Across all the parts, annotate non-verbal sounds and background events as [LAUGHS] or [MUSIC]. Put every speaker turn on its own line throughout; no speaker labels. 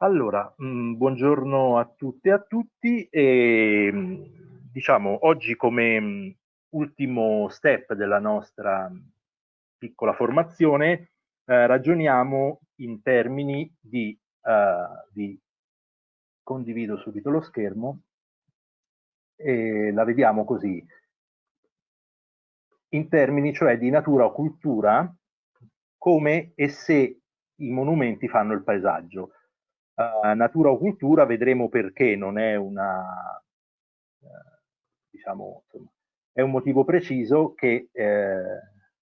Allora, mh, mm, buongiorno a tutte e a tutti e mm, diciamo oggi come mm, ultimo step della nostra piccola formazione eh, ragioniamo in termini di, uh, di, condivido subito lo schermo e la vediamo così, in termini cioè di natura o cultura come e se i monumenti fanno il paesaggio uh, natura o cultura, vedremo perché non è una, uh, diciamo, insomma, è un motivo preciso che eh,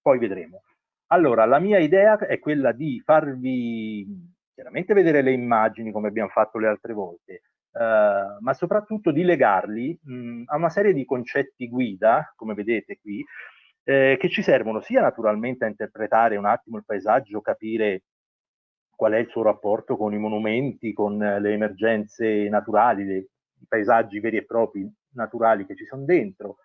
poi vedremo. Allora, la mia idea è quella di farvi chiaramente vedere le immagini come abbiamo fatto le altre volte, Uh, ma soprattutto di legarli mh, a una serie di concetti guida, come vedete qui, eh, che ci servono sia naturalmente a interpretare un attimo il paesaggio, capire qual è il suo rapporto con i monumenti, con le emergenze naturali, le, i paesaggi veri e propri naturali che ci sono dentro,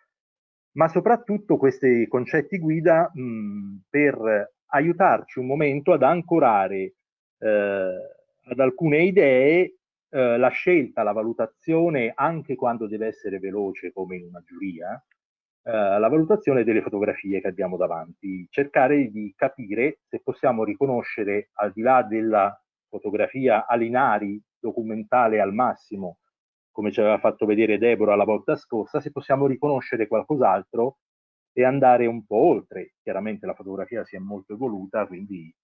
ma soprattutto questi concetti guida mh, per aiutarci un momento ad ancorare eh, ad alcune idee eh, la scelta, la valutazione, anche quando deve essere veloce come in una giuria, eh, la valutazione delle fotografie che abbiamo davanti, cercare di capire se possiamo riconoscere al di là della fotografia Alinari documentale al massimo, come ci aveva fatto vedere Deborah la volta scorsa, se possiamo riconoscere qualcos'altro e andare un po' oltre. Chiaramente la fotografia si è molto evoluta, quindi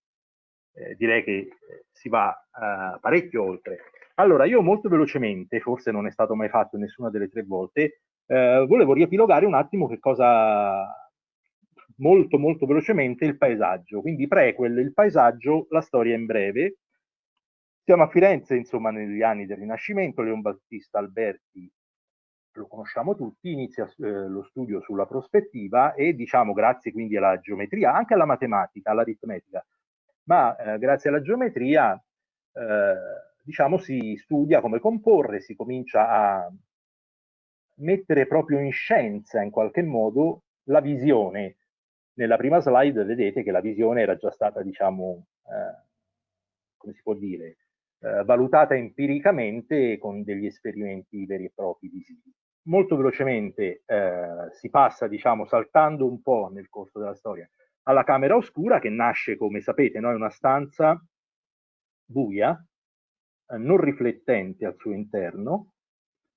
eh, direi che eh, si va eh, parecchio oltre. Allora, io molto velocemente, forse non è stato mai fatto nessuna delle tre volte, eh, volevo riepilogare un attimo che cosa molto molto velocemente il paesaggio, quindi prequel, il paesaggio, la storia in breve. Siamo a Firenze, insomma, negli anni del Rinascimento, Leon Battista Alberti lo conosciamo tutti, inizia eh, lo studio sulla prospettiva e diciamo grazie quindi alla geometria, anche alla matematica, all'aritmetica, ma eh, grazie alla geometria eh, diciamo si studia come comporre, si comincia a mettere proprio in scienza in qualche modo la visione. Nella prima slide vedete che la visione era già stata, diciamo, eh, come si può dire, eh, valutata empiricamente con degli esperimenti veri e propri visivi. Molto velocemente eh, si passa, diciamo, saltando un po' nel corso della storia, alla camera oscura che nasce, come sapete, no? è una stanza buia, eh, non riflettente al suo interno,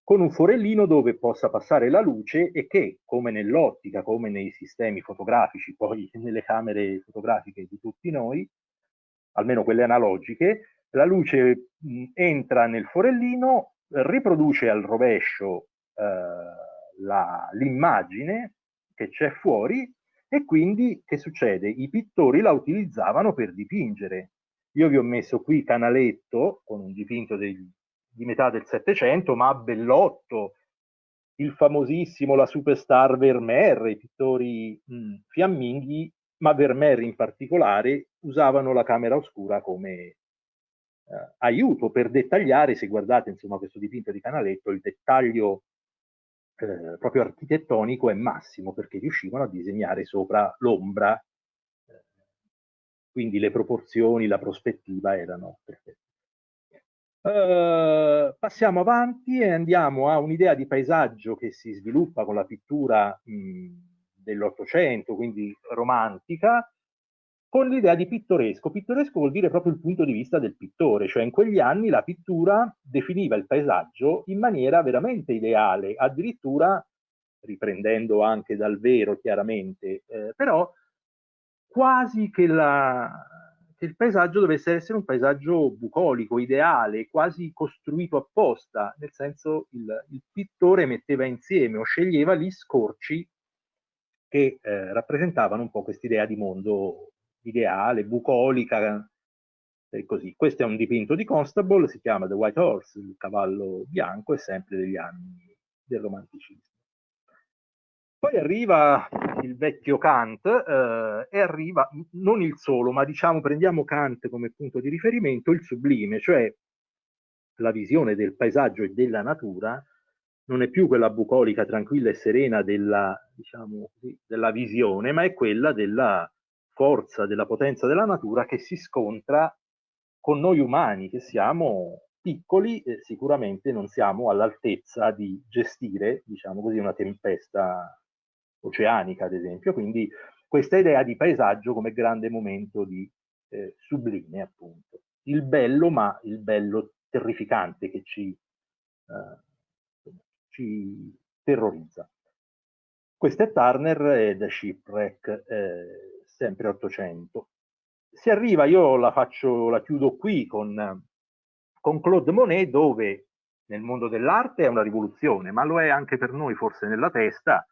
con un forellino dove possa passare la luce e che, come nell'ottica, come nei sistemi fotografici, poi [LAUGHS] nelle camere fotografiche di tutti noi, almeno quelle analogiche, la luce mh, entra nel forellino, riproduce al rovescio eh, l'immagine che c'è fuori e quindi che succede? I pittori la utilizzavano per dipingere. Io vi ho messo qui Canaletto con un dipinto degli di metà del Settecento, ma Bellotto, il famosissimo, la superstar Vermeer, i pittori mh, fiamminghi, ma Vermeer in particolare, usavano la camera oscura come eh, aiuto per dettagliare, se guardate insomma questo dipinto di Canaletto, il dettaglio eh, proprio architettonico è massimo perché riuscivano a disegnare sopra l'ombra, quindi le proporzioni, la prospettiva erano perfette. Uh, passiamo avanti e andiamo a un'idea di paesaggio che si sviluppa con la pittura dell'Ottocento, quindi romantica, con l'idea di pittoresco. Pittoresco vuol dire proprio il punto di vista del pittore, cioè in quegli anni la pittura definiva il paesaggio in maniera veramente ideale, addirittura riprendendo anche dal vero chiaramente, eh, però quasi che la, che il paesaggio dovesse essere un paesaggio bucolico, ideale, quasi costruito apposta, nel senso il, il pittore metteva insieme o sceglieva gli scorci che eh, rappresentavano un po' quest'idea di mondo ideale, bucolica, e così. Questo è un dipinto di Constable, si chiama The White Horse, il cavallo bianco, è sempre degli anni del romanticismo. Poi arriva il vecchio Kant eh, e arriva non il solo, ma diciamo prendiamo Kant come punto di riferimento, il sublime, cioè la visione del paesaggio e della natura non è più quella bucolica, tranquilla e serena della, diciamo, della visione, ma è quella della forza, della potenza della natura che si scontra con noi umani, che siamo piccoli eh, sicuramente non siamo all'altezza di gestire, diciamo così, una tempesta oceanica, ad esempio, quindi questa idea di paesaggio come grande momento di eh, sublime, appunto. Il bello, ma il bello terrificante che ci, eh, ci terrorizza. Questo è Turner e The Shipwreck, eh, sempre 800. Si arriva, io la faccio, la chiudo qui con, con Claude Monet, dove nel mondo dell'arte è una rivoluzione, ma lo è anche per noi forse nella testa,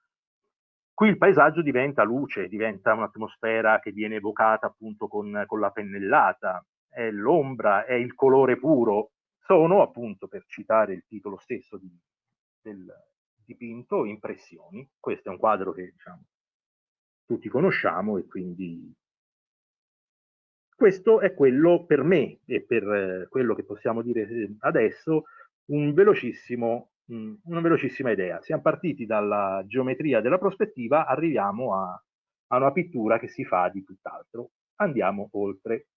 Qui il paesaggio diventa luce, diventa un'atmosfera che viene evocata appunto con, con la pennellata, è l'ombra, è il colore puro. Sono appunto, per citare il titolo stesso di, del dipinto, impressioni. Questo è un quadro che diciamo, tutti conosciamo e quindi questo è quello per me e per eh, quello che possiamo dire adesso un velocissimo una velocissima idea. Siamo partiti dalla geometria della prospettiva, arriviamo a, a una pittura che si fa di tutt'altro. Andiamo oltre.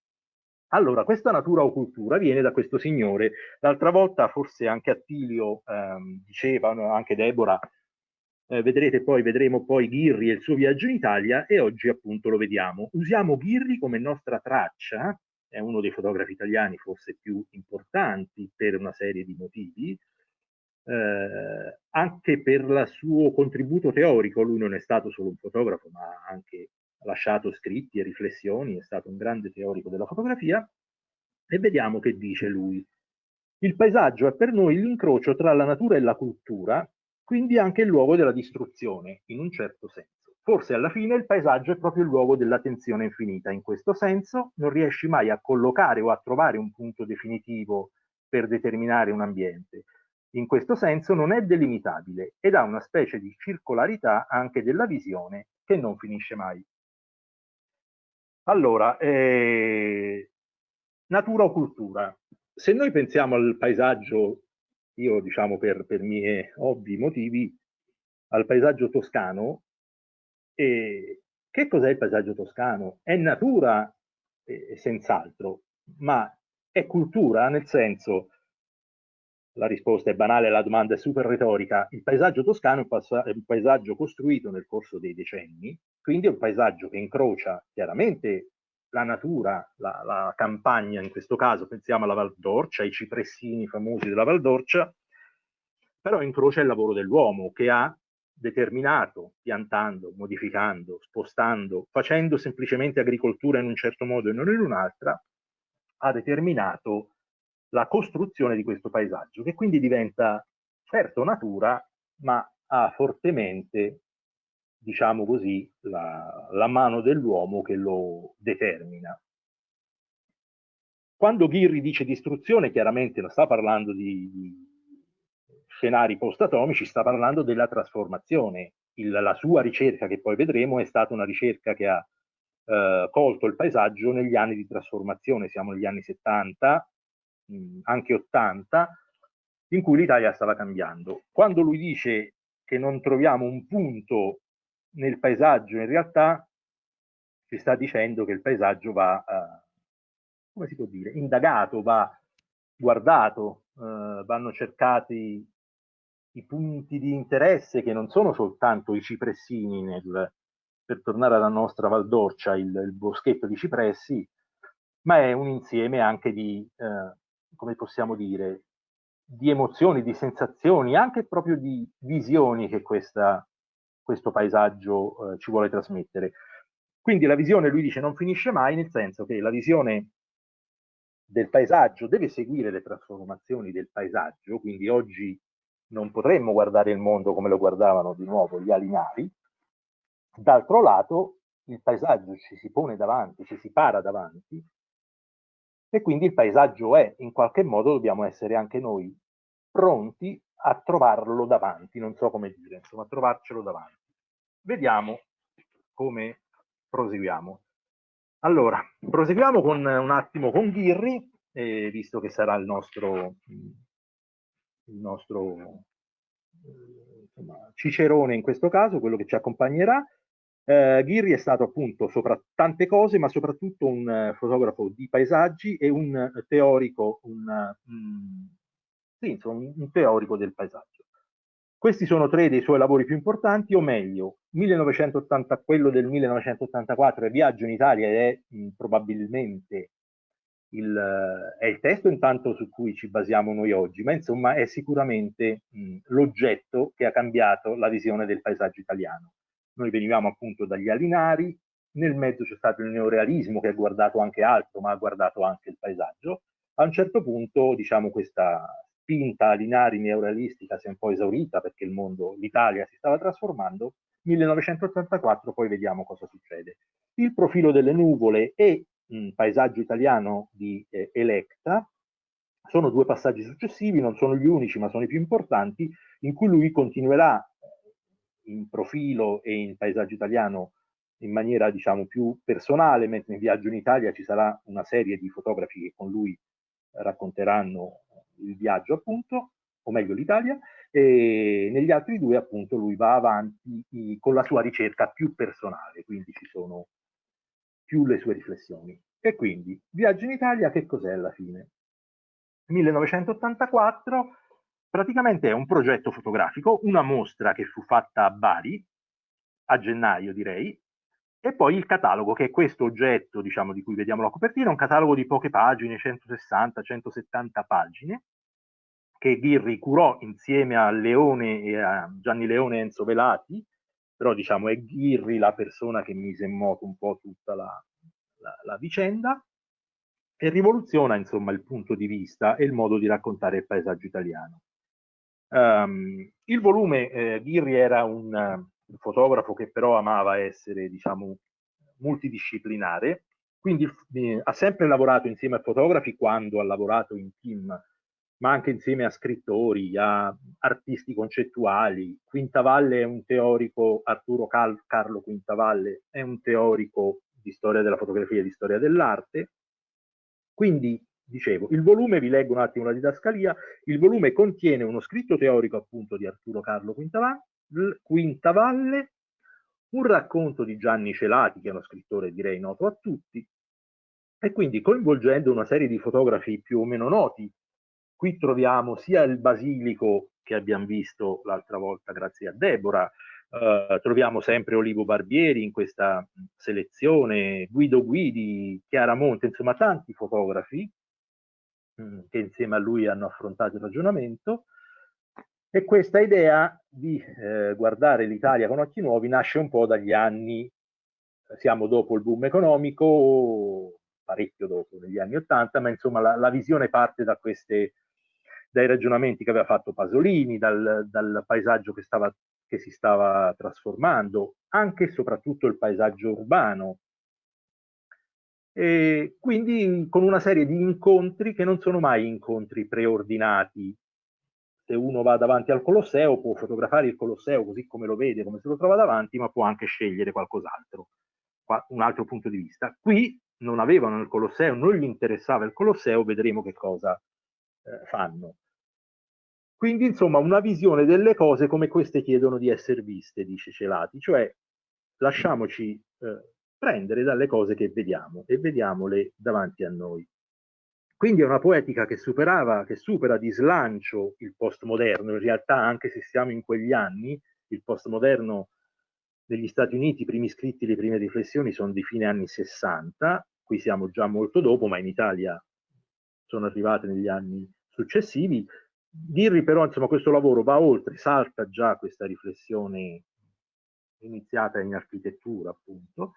Allora, questa natura o cultura viene da questo signore. L'altra volta forse anche Attilio ehm, diceva, anche Deborah, eh, vedrete poi, vedremo poi Ghirri e il suo viaggio in Italia e oggi appunto lo vediamo. Usiamo Ghirri come nostra traccia, è uno dei fotografi italiani forse più importanti per una serie di motivi, eh, anche per il suo contributo teorico, lui non è stato solo un fotografo, ma ha anche lasciato scritti e riflessioni, è stato un grande teorico della fotografia, e vediamo che dice lui. Il paesaggio è per noi l'incrocio tra la natura e la cultura, quindi anche il luogo della distruzione, in un certo senso. Forse alla fine il paesaggio è proprio il luogo dell'attenzione infinita. In questo senso non riesci mai a collocare o a trovare un punto definitivo per determinare un ambiente, in questo senso non è delimitabile ed ha una specie di circolarità anche della visione che non finisce mai. Allora, eh, natura o cultura? Se noi pensiamo al paesaggio, io diciamo per, per miei ovvi motivi, al paesaggio toscano, eh, che cos'è il paesaggio toscano? È natura, eh, senz'altro, ma è cultura nel senso la risposta è banale, la domanda è super retorica. Il paesaggio toscano è un paesaggio costruito nel corso dei decenni, quindi è un paesaggio che incrocia chiaramente la natura, la, la campagna in questo caso, pensiamo alla Val d'Orcia, ai cipressini famosi della Val d'Orcia, però incrocia il lavoro dell'uomo che ha determinato, piantando, modificando, spostando, facendo semplicemente agricoltura in un certo modo e non in un'altra, ha determinato la costruzione di questo paesaggio, che quindi diventa certo natura, ma ha fortemente, diciamo così, la, la mano dell'uomo che lo determina. Quando Ghirri dice distruzione, chiaramente non sta parlando di, scenari post-atomici, sta parlando della trasformazione. Il, la sua ricerca, che poi vedremo, è stata una ricerca che ha eh, colto il paesaggio negli anni di trasformazione, siamo negli anni 70, anche 80, in cui l'Italia stava cambiando. Quando lui dice che non troviamo un punto nel paesaggio, in realtà ci sta dicendo che il paesaggio va, eh, come si può dire, indagato, va guardato, eh, vanno cercati i punti di interesse che non sono soltanto i cipressini nel, per tornare alla nostra Valdorcia, il, il boschetto di cipressi, ma è un insieme anche di eh, come possiamo dire, di emozioni, di sensazioni, anche proprio di visioni che questa, questo paesaggio eh, ci vuole trasmettere. Quindi la visione, lui dice, non finisce mai, nel senso che la visione del paesaggio deve seguire le trasformazioni del paesaggio, quindi oggi non potremmo guardare il mondo come lo guardavano di nuovo gli alinari, d'altro lato il paesaggio ci si pone davanti, ci si para davanti e quindi il paesaggio è, in qualche modo dobbiamo essere anche noi pronti a trovarlo davanti, non so come dire, insomma, a trovarcelo davanti. Vediamo come proseguiamo. Allora, proseguiamo con, un attimo con Ghirri, eh, visto che sarà il nostro, il nostro insomma, cicerone in questo caso, quello che ci accompagnerà. Eh, Ghirri è stato appunto sopra tante cose, ma soprattutto un uh, fotografo di paesaggi e un uh, teorico, un, uh, sì, insomma, un teorico del paesaggio. Questi sono tre dei suoi lavori più importanti, o meglio, 1980, quello del 1984 è Viaggio in Italia ed è mh, probabilmente il, è il testo intanto su cui ci basiamo noi oggi, ma insomma è sicuramente l'oggetto che ha cambiato la visione del paesaggio italiano. Noi venivamo appunto dagli Alinari, nel mezzo c'è stato il neorealismo che ha guardato anche altro, ma ha guardato anche il paesaggio. A un certo punto, diciamo, questa spinta alinari neorealistica si è un po' esaurita perché il mondo, l'Italia si stava trasformando. 1984 poi vediamo cosa succede. Il profilo delle nuvole e mh, paesaggio italiano di eh, Electa sono due passaggi successivi, non sono gli unici ma sono i più importanti, in cui lui continuerà in profilo e in paesaggio italiano in maniera diciamo più personale, mentre in Viaggio in Italia ci sarà una serie di fotografi che con lui racconteranno il viaggio appunto, o meglio l'Italia, e negli altri due appunto lui va avanti con la sua ricerca più personale, quindi ci sono più le sue riflessioni. E quindi Viaggio in Italia che cos'è alla fine? 1984 praticamente è un progetto fotografico, una mostra che fu fatta a Bari, a gennaio direi, e poi il catalogo, che è questo oggetto, diciamo, di cui vediamo la copertina, un catalogo di poche pagine, 160-170 pagine, che Ghirri curò insieme a Leone e a Gianni Leone e Enzo Velati, però diciamo è Ghirri la persona che mise in moto un po' tutta la, la, la vicenda, e rivoluziona insomma il punto di vista e il modo di raccontare il paesaggio italiano. Um, il volume, eh, Ghirri era un, un, fotografo che però amava essere, diciamo, multidisciplinare, quindi eh, ha sempre lavorato insieme a fotografi quando ha lavorato in team, ma anche insieme a scrittori, a artisti concettuali. Quintavalle è un teorico, Arturo Cal Carlo Quintavalle è un teorico di storia della fotografia e di storia dell'arte. Quindi dicevo, il volume, vi leggo un attimo la didascalia, il volume contiene uno scritto teorico appunto di Arturo Carlo Quintavalle, un racconto di Gianni Celati, che è uno scrittore direi noto a tutti, e quindi coinvolgendo una serie di fotografi più o meno noti. Qui troviamo sia il basilico che abbiamo visto l'altra volta grazie a Deborah, Uh, troviamo sempre Olivo Barbieri in questa selezione, Guido Guidi, Chiara Monte, insomma tanti fotografi che insieme a lui hanno affrontato il ragionamento. E questa idea di eh, guardare l'Italia con occhi nuovi nasce un po' dagli anni, siamo dopo il boom economico, parecchio dopo, negli anni Ottanta, ma insomma la, la, visione parte da queste, dai ragionamenti che aveva fatto Pasolini, dal, dal paesaggio che, stava, che si stava trasformando, anche e soprattutto il paesaggio urbano, e quindi con una serie di incontri che non sono mai incontri preordinati. Se uno va davanti al Colosseo può fotografare il Colosseo così come lo vede, come se lo trova davanti, ma può anche scegliere qualcos'altro, un altro punto di vista. Qui non avevano il Colosseo, non gli interessava il Colosseo, vedremo che cosa eh, fanno. Quindi, insomma, una visione delle cose come queste chiedono di essere viste, dice Celati, cioè lasciamoci eh, prendere dalle cose che vediamo e vediamole davanti a noi. Quindi è una poetica che superava, che supera di slancio il postmoderno, in realtà anche se siamo in quegli anni, il postmoderno negli Stati Uniti, i primi scritti, le prime riflessioni sono di fine anni 60, qui siamo già molto dopo, ma in Italia sono arrivate negli anni successivi. Dirri però, insomma, questo lavoro va oltre, salta già questa riflessione iniziata in architettura, appunto,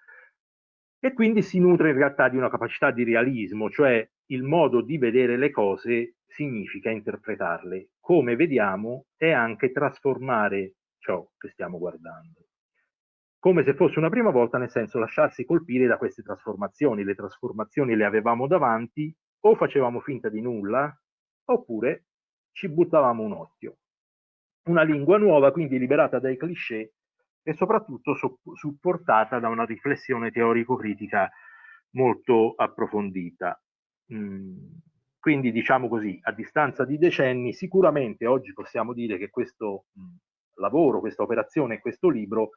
e quindi si nutre in realtà di una capacità di realismo, cioè il modo di vedere le cose significa interpretarle. Come vediamo è anche trasformare ciò che stiamo guardando. Come se fosse una prima volta, nel senso lasciarsi colpire da queste trasformazioni. Le trasformazioni le avevamo davanti, o facevamo finta di nulla, oppure ci buttavamo un occhio. Una lingua nuova, quindi liberata dai cliché, e soprattutto supportata da una riflessione teorico-critica molto approfondita. Mm, quindi diciamo così, a distanza di decenni, sicuramente oggi possiamo dire che questo mm, lavoro, questa operazione, questo libro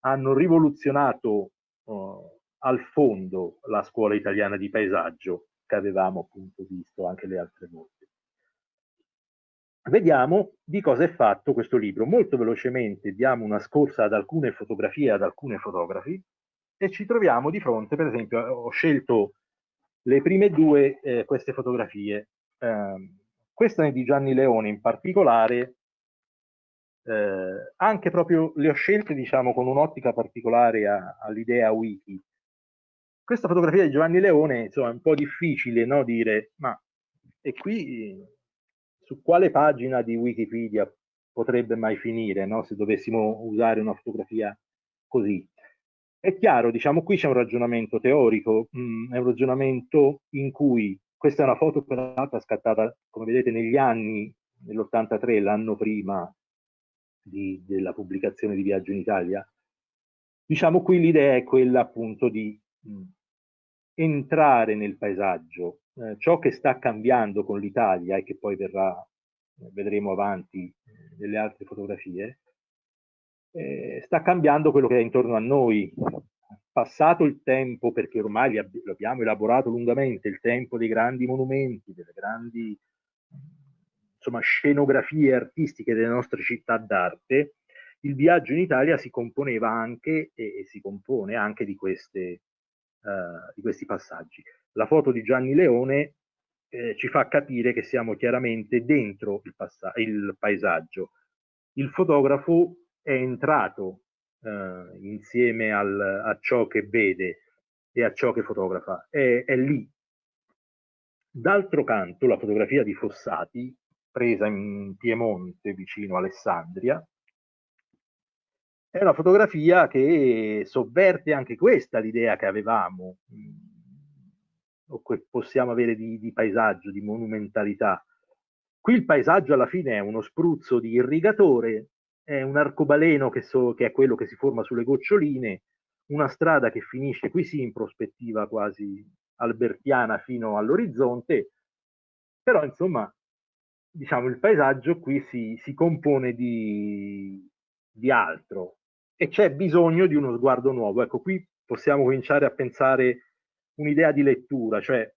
hanno rivoluzionato uh, al fondo la scuola italiana di paesaggio che avevamo appunto visto anche le altre volte. Vediamo di cosa è fatto questo libro. Molto velocemente diamo una scorsa ad alcune fotografie, ad alcune fotografi e ci troviamo di fronte, per esempio, ho scelto le prime due eh, queste fotografie. Eh, questa è di Gianni Leone in particolare, eh, anche proprio le ho scelte diciamo con un'ottica particolare all'idea wiki. Questa fotografia di Giovanni Leone, insomma, è un po' difficile no, dire, ma e qui su quale pagina di Wikipedia potrebbe mai finire no? se dovessimo usare una fotografia così. È chiaro, diciamo, qui c'è un ragionamento teorico, mh, mm, è un ragionamento in cui questa è una foto peraltro scattata, come vedete, negli anni, nell'83, l'anno prima di, della pubblicazione di Viaggio in Italia. Diciamo qui l'idea è quella appunto di mh, mm, entrare nel paesaggio, eh, ciò che sta cambiando con l'Italia e che poi verrà, eh, vedremo avanti eh, nelle altre fotografie, eh, sta cambiando quello che è intorno a noi. Passato il tempo, perché ormai lo abbiamo elaborato lungamente, il tempo dei grandi monumenti, delle grandi insomma, scenografie artistiche delle nostre città d'arte, il viaggio in Italia si componeva anche e si compone anche di, queste, uh, di questi passaggi la foto di Gianni Leone eh, ci fa capire che siamo chiaramente dentro il, il paesaggio. Il fotografo è entrato eh, insieme al, a ciò che vede e a ciò che fotografa, è, è lì. D'altro canto, la fotografia di Fossati, presa in Piemonte, vicino Alessandria, è una fotografia che sovverte anche questa l'idea che avevamo o che possiamo avere di, di paesaggio, di monumentalità. Qui il paesaggio alla fine è uno spruzzo di irrigatore, è un arcobaleno che, so, che, è quello che si forma sulle goccioline, una strada che finisce qui sì in prospettiva quasi albertiana fino all'orizzonte, però insomma diciamo il paesaggio qui si, si compone di, di altro e c'è bisogno di uno sguardo nuovo. Ecco, qui possiamo cominciare a pensare un'idea di lettura, cioè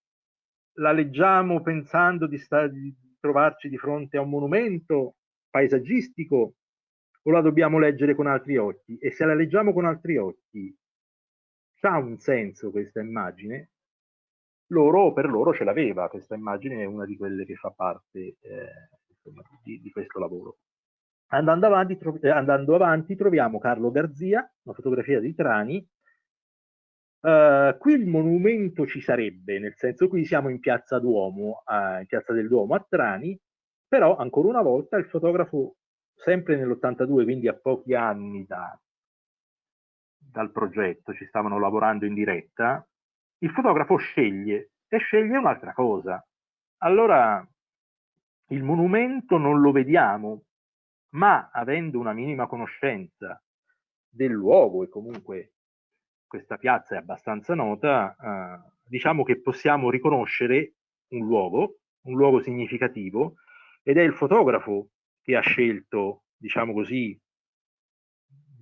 la leggiamo pensando di, di, trovarci di fronte a un monumento paesaggistico o la dobbiamo leggere con altri occhi? E se la leggiamo con altri occhi, ha un senso questa immagine? Loro, per loro ce l'aveva, questa immagine è una di quelle che fa parte eh, insomma, di, di, questo lavoro. Andando avanti, eh, andando avanti, troviamo Carlo Garzia, una fotografia di Trani, Uh, qui il monumento ci sarebbe, nel senso qui siamo in piazza Duomo, uh, in piazza del Duomo a Trani, però ancora una volta il fotografo, sempre nell'82, quindi a pochi anni da, dal progetto, ci stavano lavorando in diretta, il fotografo sceglie e sceglie un'altra cosa. Allora il monumento non lo vediamo, ma avendo una minima conoscenza del luogo e comunque questa piazza è abbastanza nota, eh, diciamo che possiamo riconoscere un luogo, un luogo significativo, ed è il fotografo che ha scelto, diciamo così,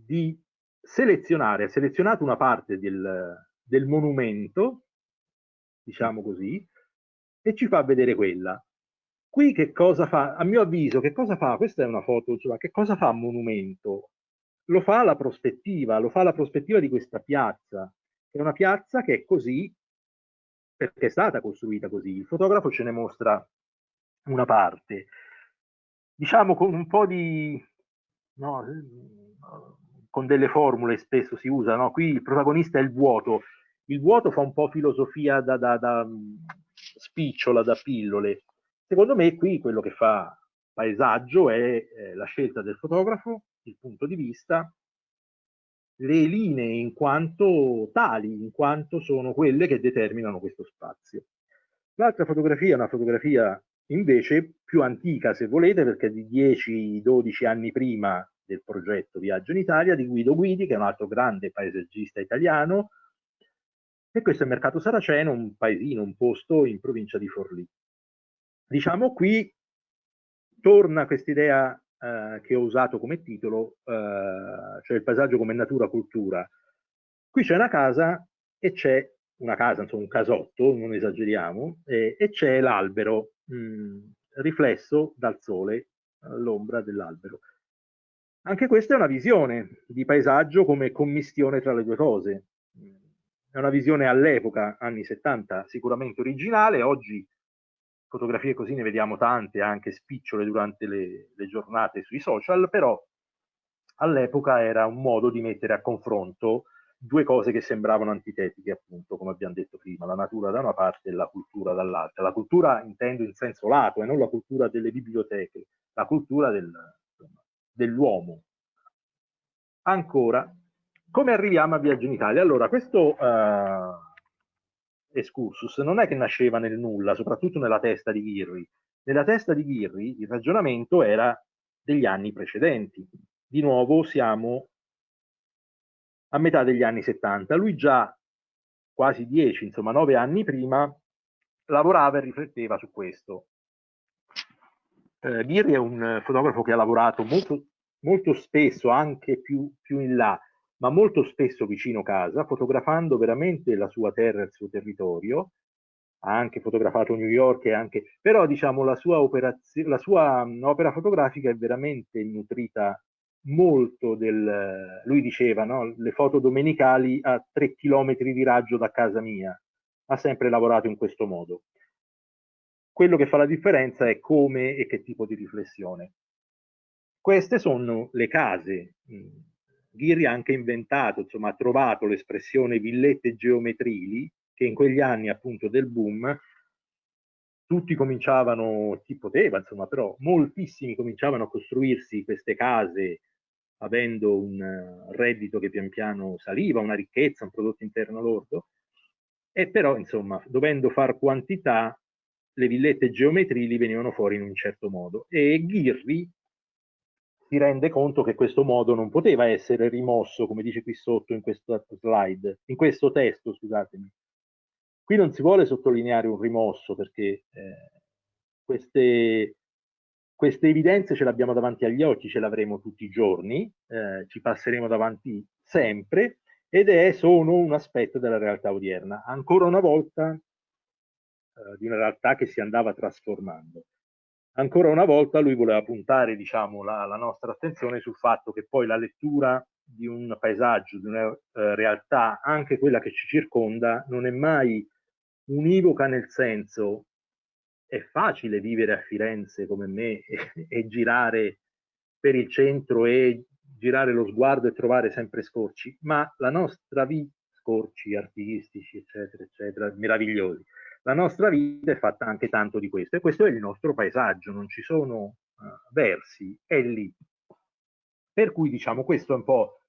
di selezionare, ha selezionato una parte del, del monumento, diciamo così, e ci fa vedere quella. Qui che cosa fa? A mio avviso, che cosa fa? Questa è una foto, insomma, che cosa fa monumento? Lo fa la prospettiva, lo fa la prospettiva di questa piazza, è una piazza che è così perché è stata costruita così. Il fotografo ce ne mostra una parte. Diciamo con un po' di... No, con delle formule spesso si usa, no? qui il protagonista è il vuoto, il vuoto fa un po' filosofia da, da, da spicciola, da pillole. Secondo me qui quello che fa paesaggio è eh, la scelta del fotografo il punto di vista, le linee in quanto tali, in quanto sono quelle che determinano questo spazio. L'altra fotografia è una fotografia invece più antica, se volete, perché è di 10-12 anni prima del progetto Viaggio in Italia di Guido Guidi, che è un altro grande paesaggista italiano, e questo è Mercato Saraceno, un paesino, un posto in provincia di Forlì. Diciamo qui torna questa idea eh, che ho usato come titolo, eh, cioè il paesaggio come natura cultura. Qui c'è una casa e c'è una casa, insomma un casotto, non esageriamo, e, e c'è l'albero riflesso dal sole, all'ombra dell'albero. Anche questa è una visione di paesaggio come commistione tra le due cose. È una visione all'epoca, anni 70, sicuramente originale, oggi fotografie così ne vediamo tante, anche spicciole durante le, le giornate sui social, però all'epoca era un modo di mettere a confronto due cose che sembravano antitetiche, appunto, come abbiamo detto prima, la natura da una parte e la cultura dall'altra. La cultura intendo in senso lato e non la cultura delle biblioteche, la cultura del, dell'uomo. Ancora, come arriviamo a Viaggio in Italia? Allora, questo uh, excursus non è che nasceva nel nulla, soprattutto nella testa di Ghirri. Nella testa di Ghirri il ragionamento era degli anni precedenti. Di nuovo siamo a metà degli anni 70. Lui già quasi dieci, insomma nove anni prima, lavorava e rifletteva su questo. Eh, Ghirri è un fotografo che ha lavorato molto, molto spesso, anche più, più in là, ma molto spesso vicino casa, fotografando veramente la sua terra il suo territorio. Ha anche fotografato New York, anche, però diciamo la sua, la sua opera fotografica è veramente nutrita molto del, lui diceva, no? le foto domenicali a tre chilometri di raggio da casa mia, ha sempre lavorato in questo modo. Quello che fa la differenza è come e che tipo di riflessione. Queste sono le case. Ghirri ha anche inventato, insomma, ha trovato l'espressione villette geometrili, che in quegli anni appunto del boom tutti cominciavano, chi poteva, insomma, però moltissimi cominciavano a costruirsi queste case avendo un eh, reddito che pian piano saliva, una ricchezza, un prodotto interno lordo, e però insomma dovendo far quantità le villette geometrili venivano fuori in un certo modo. E Ghirri si rende conto che questo modo non poteva essere rimosso, come dice qui sotto in questo slide, in questo testo, scusatemi. Qui non si vuole sottolineare un rimosso perché eh, queste queste evidenze ce le abbiamo davanti agli occhi, ce le avremo tutti i giorni, eh, ci passeremo davanti sempre ed è, sono un aspetto della realtà odierna, ancora una volta eh, di una realtà che si andava trasformando. Ancora una volta lui voleva puntare diciamo, la, la nostra attenzione sul fatto che poi la lettura di un paesaggio, di una eh, realtà, anche quella che ci circonda, non è mai univoca nel senso è facile vivere a Firenze come me [LAUGHS] e, e girare per il centro e girare lo sguardo e trovare sempre scorci, ma la nostra vita, scorci artistici, eccetera, eccetera, meravigliosi, la nostra vita è fatta anche tanto di questo e questo è il nostro paesaggio, non ci sono uh, versi, è lì. Per cui diciamo questo è un po'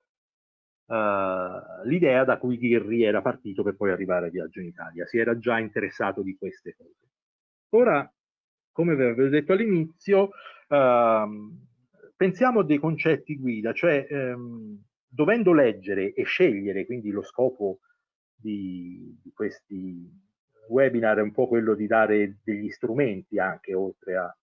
uh, l'idea da cui Ghirri era partito per poi arrivare a Viaggio in Italia, si era già interessato di queste cose. Ora, come vi avevo detto all'inizio, ehm, pensiamo a dei concetti guida, cioè ehm, dovendo leggere e scegliere, quindi lo scopo di, di, questi webinar è un po' quello di dare degli strumenti anche oltre a,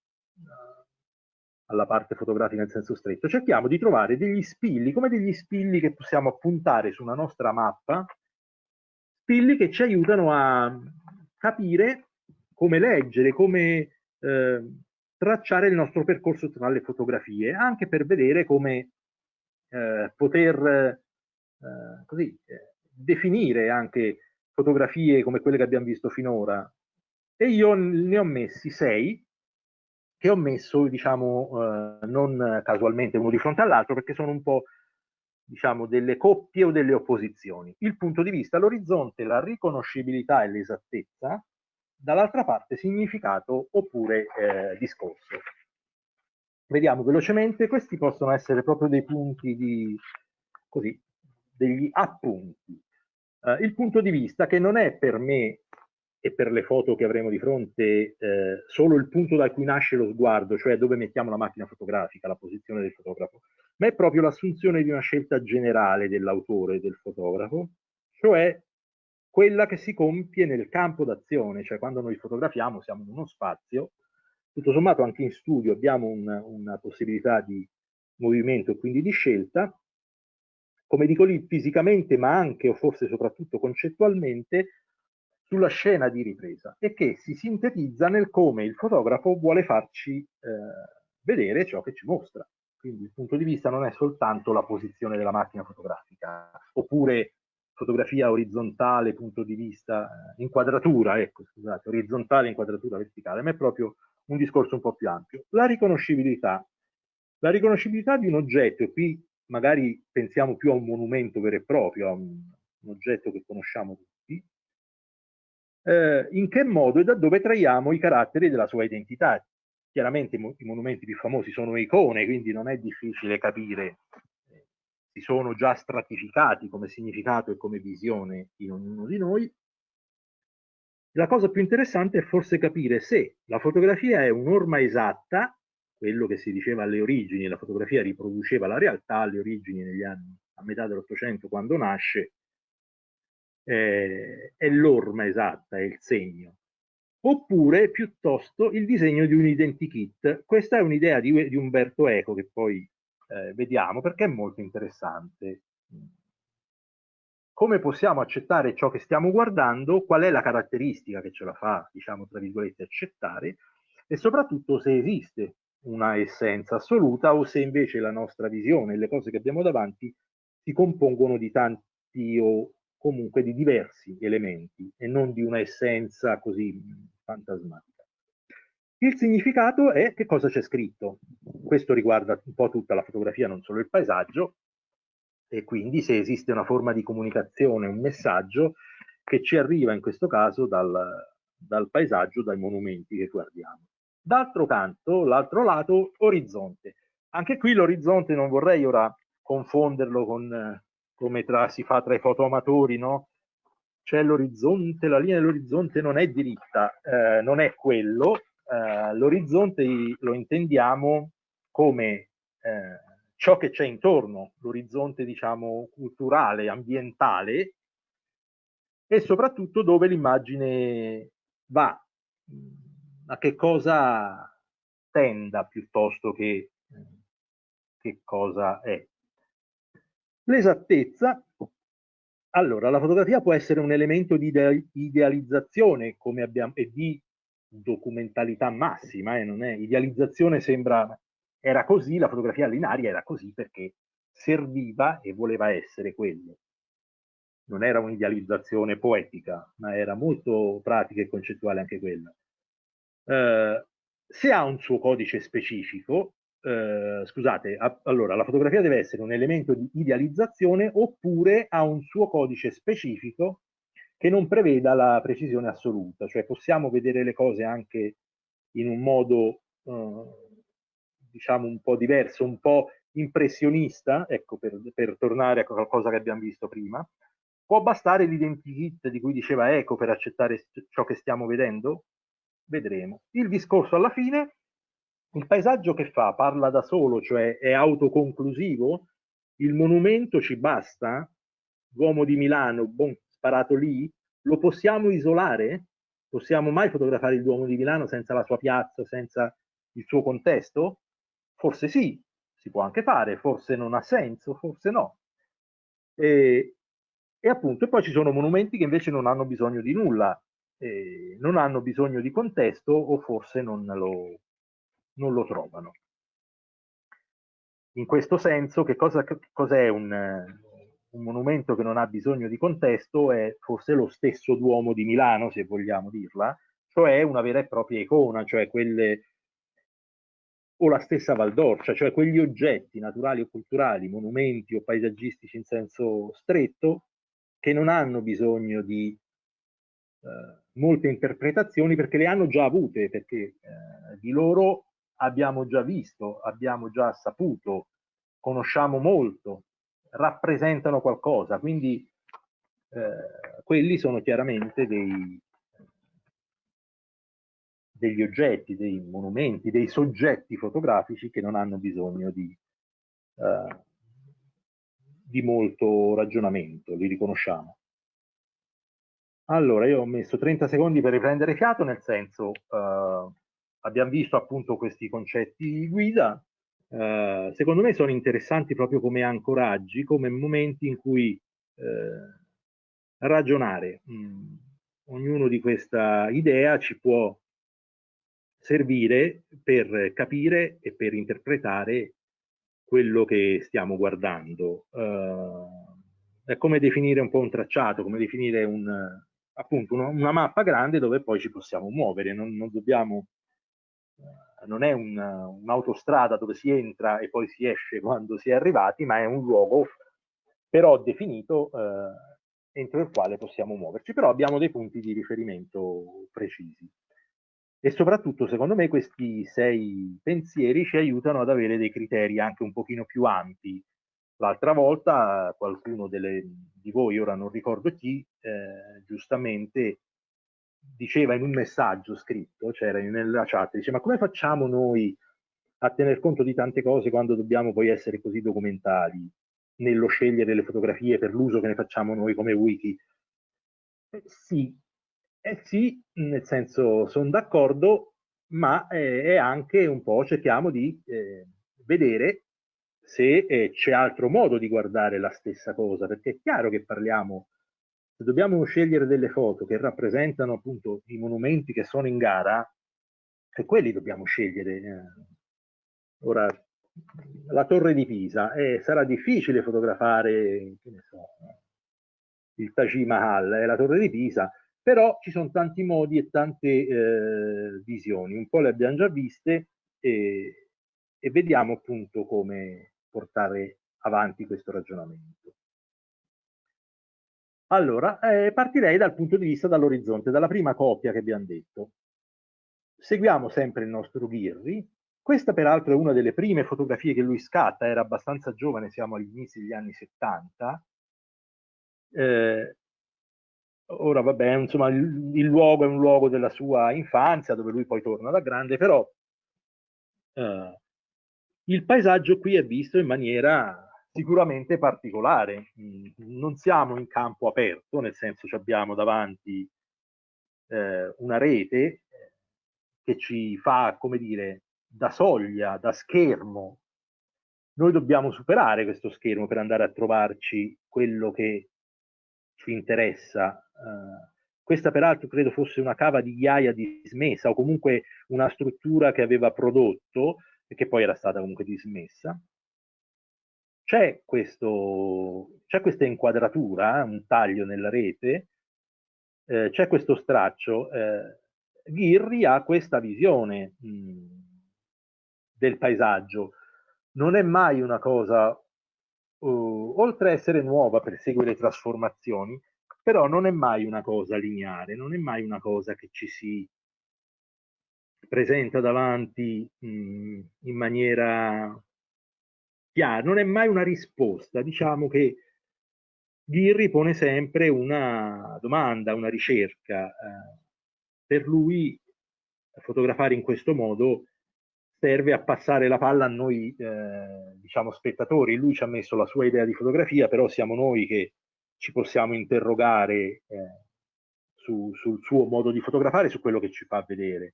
alla parte fotografica in senso stretto, cerchiamo di trovare degli spilli, come degli spilli che possiamo appuntare su una nostra mappa, spilli che ci aiutano a capire come leggere, come eh, tracciare il nostro percorso tra le fotografie, anche per vedere come eh, poter eh, così, eh, definire anche fotografie come quelle che abbiamo visto finora. E io ne ho messi sei, che ho messo, diciamo, eh, non casualmente uno di fronte all'altro, perché sono un po' diciamo, delle coppie o delle opposizioni. Il punto di vista, l'orizzonte, la riconoscibilità e l'esattezza, dall'altra parte significato oppure eh, discorso. Vediamo velocemente, questi possono essere proprio dei punti di, così, degli appunti. Uh, il punto di vista che non è per me e per le foto che avremo di fronte eh, solo il punto da cui nasce lo sguardo, cioè dove mettiamo la macchina fotografica, la posizione del fotografo, ma è proprio l'assunzione di una scelta generale dell'autore del fotografo, cioè quella che si compie nel campo d'azione, cioè quando noi fotografiamo siamo in uno spazio tutto sommato anche in studio abbiamo un, una possibilità di movimento e quindi di scelta, come dico lì, fisicamente ma anche o forse soprattutto concettualmente sulla scena di ripresa e che si sintetizza nel come il fotografo vuole farci eh, vedere ciò che ci mostra. Quindi il punto di vista non è soltanto la posizione della macchina fotografica, oppure fotografia orizzontale, punto di vista, eh, inquadratura, ecco, scusate, orizzontale, inquadratura verticale, ma è proprio un discorso un po' più ampio. La riconoscibilità. La riconoscibilità di un oggetto, e qui magari pensiamo più a un monumento vero e proprio, a un, un oggetto che conosciamo tutti, eh, in che modo e da dove traiamo i caratteri della sua identità. Chiaramente i monumenti più famosi sono icone, quindi non è difficile capire, eh, si sono già stratificati come significato e come visione in ognuno di noi. La cosa più interessante è forse capire se la fotografia è un'orma esatta, quello che si diceva alle origini, la fotografia riproduceva la realtà alle origini negli anni a metà dell'Ottocento quando nasce, eh, è l'orma esatta, è il segno oppure piuttosto il disegno di un identikit. Questa è un'idea di, di, Umberto Eco che poi eh, vediamo perché è molto interessante. Come possiamo accettare ciò che stiamo guardando? Qual è la caratteristica che ce la fa, diciamo, tra virgolette, accettare? E soprattutto se esiste una essenza assoluta o se invece la nostra visione, le cose che abbiamo davanti, si compongono di tanti o comunque di diversi elementi e non di una essenza così fantasmatica. Il significato è che cosa c'è scritto. Questo riguarda un po' tutta la fotografia, non solo il paesaggio, e quindi se esiste una forma di comunicazione, un messaggio che ci arriva in questo caso dal, dal paesaggio, dai monumenti che guardiamo. D'altro canto, l'altro lato, orizzonte. Anche qui l'orizzonte non vorrei ora confonderlo con come tra, si fa tra i fotoamatori, no? C'è l'orizzonte, la linea dell'orizzonte non è diritta, eh, non è quello, eh, l'orizzonte lo intendiamo come eh, ciò che c'è intorno, l'orizzonte diciamo culturale, ambientale e soprattutto dove l'immagine va, a che cosa tenda piuttosto che, che cosa è. L'esattezza, allora la fotografia può essere un elemento di idealizzazione come abbiamo, e di documentalità massima, eh, non è idealizzazione sembra era così, la fotografia all'inaria era così perché serviva e voleva essere quello. Non era un'idealizzazione poetica, ma era molto pratica e concettuale anche quella. Eh, se ha un suo codice specifico, eh, scusate, a, allora la fotografia deve essere un elemento di idealizzazione oppure ha un suo codice specifico che non preveda la precisione assoluta, cioè possiamo vedere le cose anche in un modo eh, diciamo un po' diverso, un po' impressionista, ecco per, per tornare a qualcosa che abbiamo visto prima. Può bastare l'identikit di cui diceva Eco per accettare ciò che stiamo vedendo? Vedremo. Il discorso alla fine il paesaggio che fa? Parla da solo, cioè è autoconclusivo? Il monumento ci basta? L'uomo di Milano, bon, sparato lì? Lo possiamo isolare? Possiamo mai fotografare il Duomo di Milano senza la sua piazza, senza il suo contesto? Forse sì, si può anche fare, forse non ha senso, forse no. E, e appunto, e poi ci sono monumenti che invece non hanno bisogno di nulla, eh, non hanno bisogno di contesto o forse non lo, non lo trovano. In questo senso, che cosa, cos'è un, un monumento che non ha bisogno di contesto? È forse lo stesso Duomo di Milano, se vogliamo dirla, cioè una vera e propria icona, cioè quelle o la stessa Valdorcia, cioè quegli oggetti naturali o culturali, monumenti o paesaggistici in senso stretto, che non hanno bisogno di eh, molte interpretazioni perché le hanno già avute, perché eh, di loro abbiamo già visto, abbiamo già saputo, conosciamo molto, rappresentano qualcosa, quindi eh, quelli sono chiaramente dei, degli oggetti, dei monumenti, dei soggetti fotografici che non hanno bisogno di, eh, di molto ragionamento, li riconosciamo. Allora, io ho messo 30 secondi per riprendere fiato, nel senso, eh, abbiamo visto appunto questi concetti guida, eh, secondo me sono interessanti proprio come ancoraggi, come momenti in cui eh, ragionare. Mm, ognuno di questa idea ci può servire per capire e per interpretare quello che stiamo guardando. Uh, è come definire un po' un tracciato, come definire un, appunto una, una mappa grande dove poi ci possiamo muovere, non, non dobbiamo, uh, non è un'autostrada un dove si entra e poi si esce quando si è arrivati, ma è un luogo però definito uh, entro il quale possiamo muoverci, però abbiamo dei punti di riferimento precisi. E soprattutto, secondo me, questi sei pensieri ci aiutano ad avere dei criteri anche un pochino più ampi. L'altra volta qualcuno delle, di voi, ora non ricordo chi, eh, giustamente diceva in un messaggio scritto, c'era cioè nella chat, dice ma come facciamo noi a tener conto di tante cose quando dobbiamo poi essere così documentali nello scegliere le fotografie per l'uso che ne facciamo noi come wiki? Eh, sì, eh sì, nel senso sono d'accordo, ma eh, è anche un po' cerchiamo di eh, vedere se eh, c'è altro modo di guardare la stessa cosa, perché è chiaro che parliamo, se dobbiamo scegliere delle foto che rappresentano appunto i monumenti che sono in gara, e quelli dobbiamo scegliere. Eh. Ora, la torre di Pisa, eh, sarà difficile fotografare, so, il Taj Mahal, è la torre di Pisa, però ci sono tanti modi e tante eh, visioni, un po' le abbiamo già viste e, e vediamo appunto come portare avanti questo ragionamento. Allora, eh, partirei dal punto di vista dall'orizzonte, dalla prima coppia che abbiamo detto. Seguiamo sempre il nostro Ghirri. Questa peraltro è una delle prime fotografie che lui scatta, era abbastanza giovane, siamo agli inizi degli anni 70. Eh, ora vabbè, insomma, il, il, luogo è un luogo della sua infanzia, dove lui poi torna da grande, però eh, il paesaggio qui è visto in maniera sicuramente particolare. Mm, non siamo in campo aperto, nel senso che abbiamo davanti eh, una rete eh, che ci fa, come dire, da soglia, da schermo. Noi dobbiamo superare questo schermo per andare a trovarci quello che ci interessa. Uh, questa peraltro credo fosse una cava di ghiaia dismessa o comunque una struttura che aveva prodotto e che poi era stata comunque dismessa. C'è, questa inquadratura, un taglio nella rete, eh, c'è questo straccio. Eh, Ghirri ha questa visione mh, del paesaggio. Non è mai una cosa uh, oltre a essere nuova per seguire trasformazioni, però non è mai una cosa lineare, non è mai una cosa che ci si presenta davanti mh, in maniera chiara, non è mai una risposta, diciamo che Ghirri pone sempre una domanda, una ricerca. Eh, per lui fotografare in questo modo serve a passare la palla a noi, eh, diciamo, spettatori. Lui ci ha messo la sua idea di fotografia, però siamo noi che ci possiamo interrogare eh, su, sul suo modo di fotografare, su quello che ci fa vedere.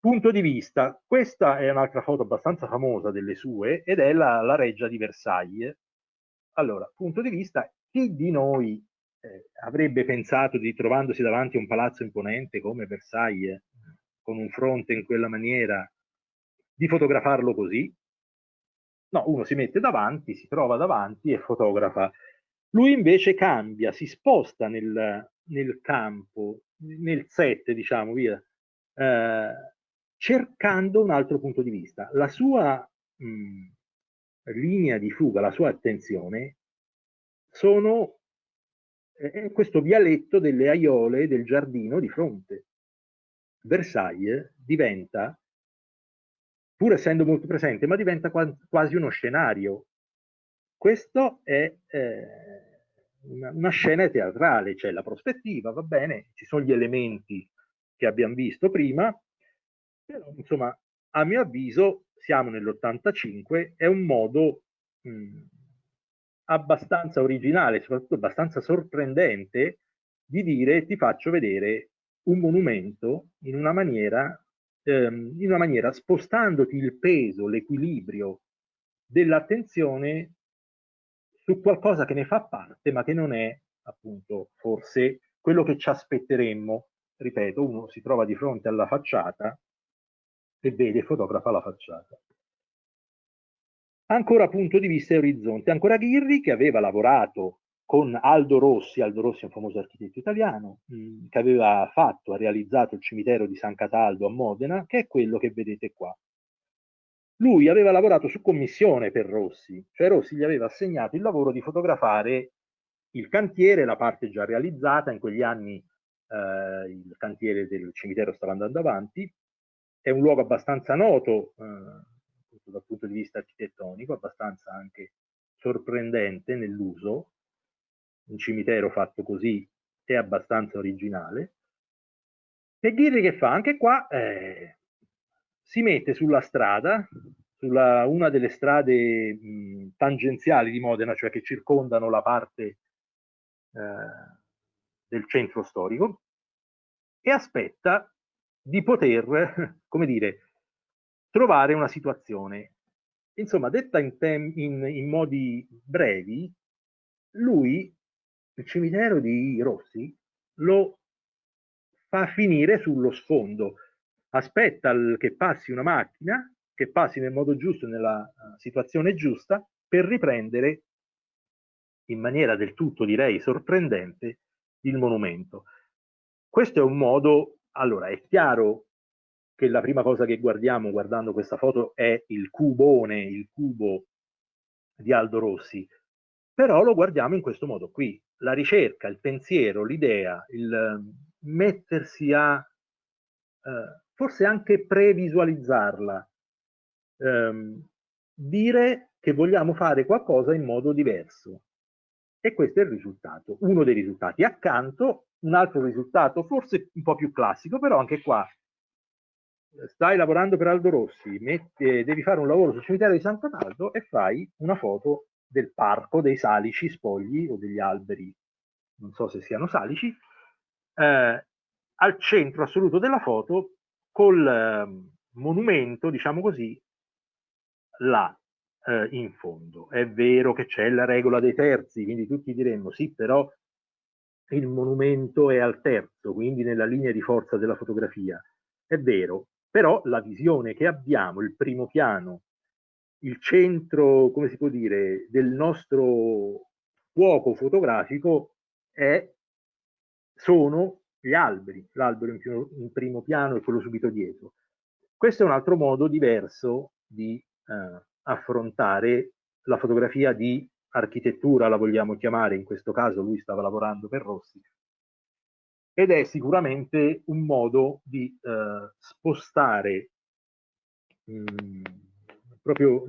Punto di vista, questa è un'altra foto abbastanza famosa delle sue ed è la, la reggia di Versailles. Allora, punto di vista, chi di noi eh, avrebbe pensato di trovandosi davanti a un palazzo imponente come Versailles, con un fronte in quella maniera, di fotografarlo così. No, uno si mette davanti, si trova davanti e fotografa. Lui invece cambia, si sposta nel, nel campo, nel set, diciamo, via, eh, cercando un altro punto di vista. La sua mh, linea di fuga, la sua attenzione, sono eh, questo vialetto delle aiole del giardino di fronte. Versailles diventa pur essendo molto presente, ma diventa quasi uno scenario. Questo è eh, una, una, scena teatrale, c'è la prospettiva, va bene, ci sono gli elementi che abbiamo visto prima, però insomma, a mio avviso, siamo nell'85, è un modo mh, abbastanza originale, soprattutto abbastanza sorprendente, di dire ti faccio vedere un monumento in una maniera ehm, in una maniera spostandoti il peso, l'equilibrio dell'attenzione su qualcosa che ne fa parte, ma che non è appunto forse quello che ci aspetteremmo. Ripeto, uno si trova di fronte alla facciata e vede e fotografa la facciata. Ancora punto di vista e orizzonte, ancora Ghirri che aveva lavorato con Aldo Rossi, Aldo Rossi è un famoso architetto italiano, mm, che aveva fatto, ha realizzato il cimitero di San Cataldo a Modena, che è quello che vedete qua. Lui aveva lavorato su commissione per Rossi, cioè Rossi gli aveva assegnato il lavoro di fotografare il cantiere, la parte già realizzata, in quegli anni eh, il cantiere del cimitero stava andando avanti, è un luogo abbastanza noto eh, dal punto di vista architettonico, abbastanza anche sorprendente nell'uso, un cimitero fatto così è abbastanza originale. E Ghirri che fa? Anche qua eh, si mette sulla strada, sulla una delle strade mh, tangenziali di Modena, cioè che circondano la parte eh, del centro storico, e aspetta di poter, [LAUGHS] come dire, trovare una situazione. Insomma, detta in, in, in modi brevi, lui il cimitero di Rossi lo fa finire sullo sfondo, aspetta che passi una macchina, che passi nel modo giusto, nella uh, situazione giusta, per riprendere in maniera del tutto, direi, sorprendente il monumento. Questo è un modo, allora è chiaro che la prima cosa che guardiamo guardando questa foto è il cubone, il cubo di Aldo Rossi, però lo guardiamo in questo modo qui. La ricerca, il pensiero, l'idea, il ehm, mettersi a eh, forse anche previsualizzarla, ehm, dire che vogliamo fare qualcosa in modo diverso. E questo è il risultato, uno dei risultati. Accanto un altro risultato, forse un po' più classico, però anche qua stai lavorando per Aldo Rossi, metti, devi fare un lavoro sul cimitero di San Cataldo e fai una foto del parco dei salici spogli o degli alberi, non so se siano salici, eh, al centro assoluto della foto col eh, monumento, diciamo così, là eh, in fondo. È vero che c'è la regola dei terzi, quindi tutti diremmo sì, però il monumento è al terzo, quindi nella linea di forza della fotografia. È vero, però la visione che abbiamo, il primo piano il centro, come si può dire, del nostro fuoco fotografico è, sono gli alberi, l'albero in, in, primo piano e quello subito dietro. Questo è un altro modo diverso di eh, affrontare la fotografia di architettura, la vogliamo chiamare, in questo caso lui stava lavorando per Rossi, ed è sicuramente un modo di eh, spostare mh, mm, proprio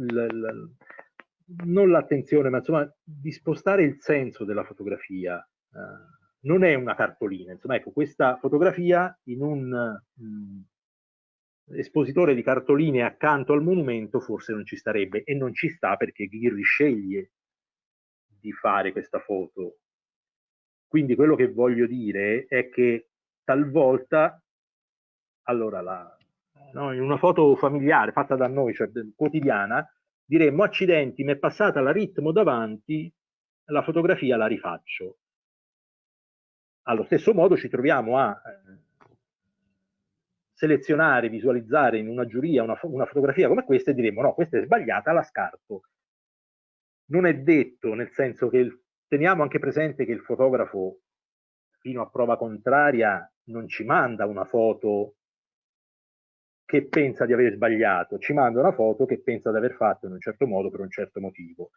non l'attenzione, ma insomma di spostare il senso della fotografia. Eh, non è una cartolina, insomma ecco, questa fotografia in un mh, mm, espositore di cartoline accanto al monumento forse non ci starebbe e non ci sta perché Ghirri sceglie di fare questa foto. Quindi quello che voglio dire è che talvolta, allora la, no? in una foto familiare fatta da noi, cioè quotidiana, diremmo accidenti, mi è passata la ritmo davanti, la fotografia la rifaccio. Allo stesso modo ci troviamo a eh, selezionare, visualizzare in una giuria una, una, fotografia come questa e diremmo no, questa è sbagliata, la scarto. Non è detto, nel senso che il, teniamo anche presente che il fotografo, fino a prova contraria, non ci manda una foto che pensa di aver sbagliato, ci manda una foto che pensa di aver fatto in un certo modo per un certo motivo.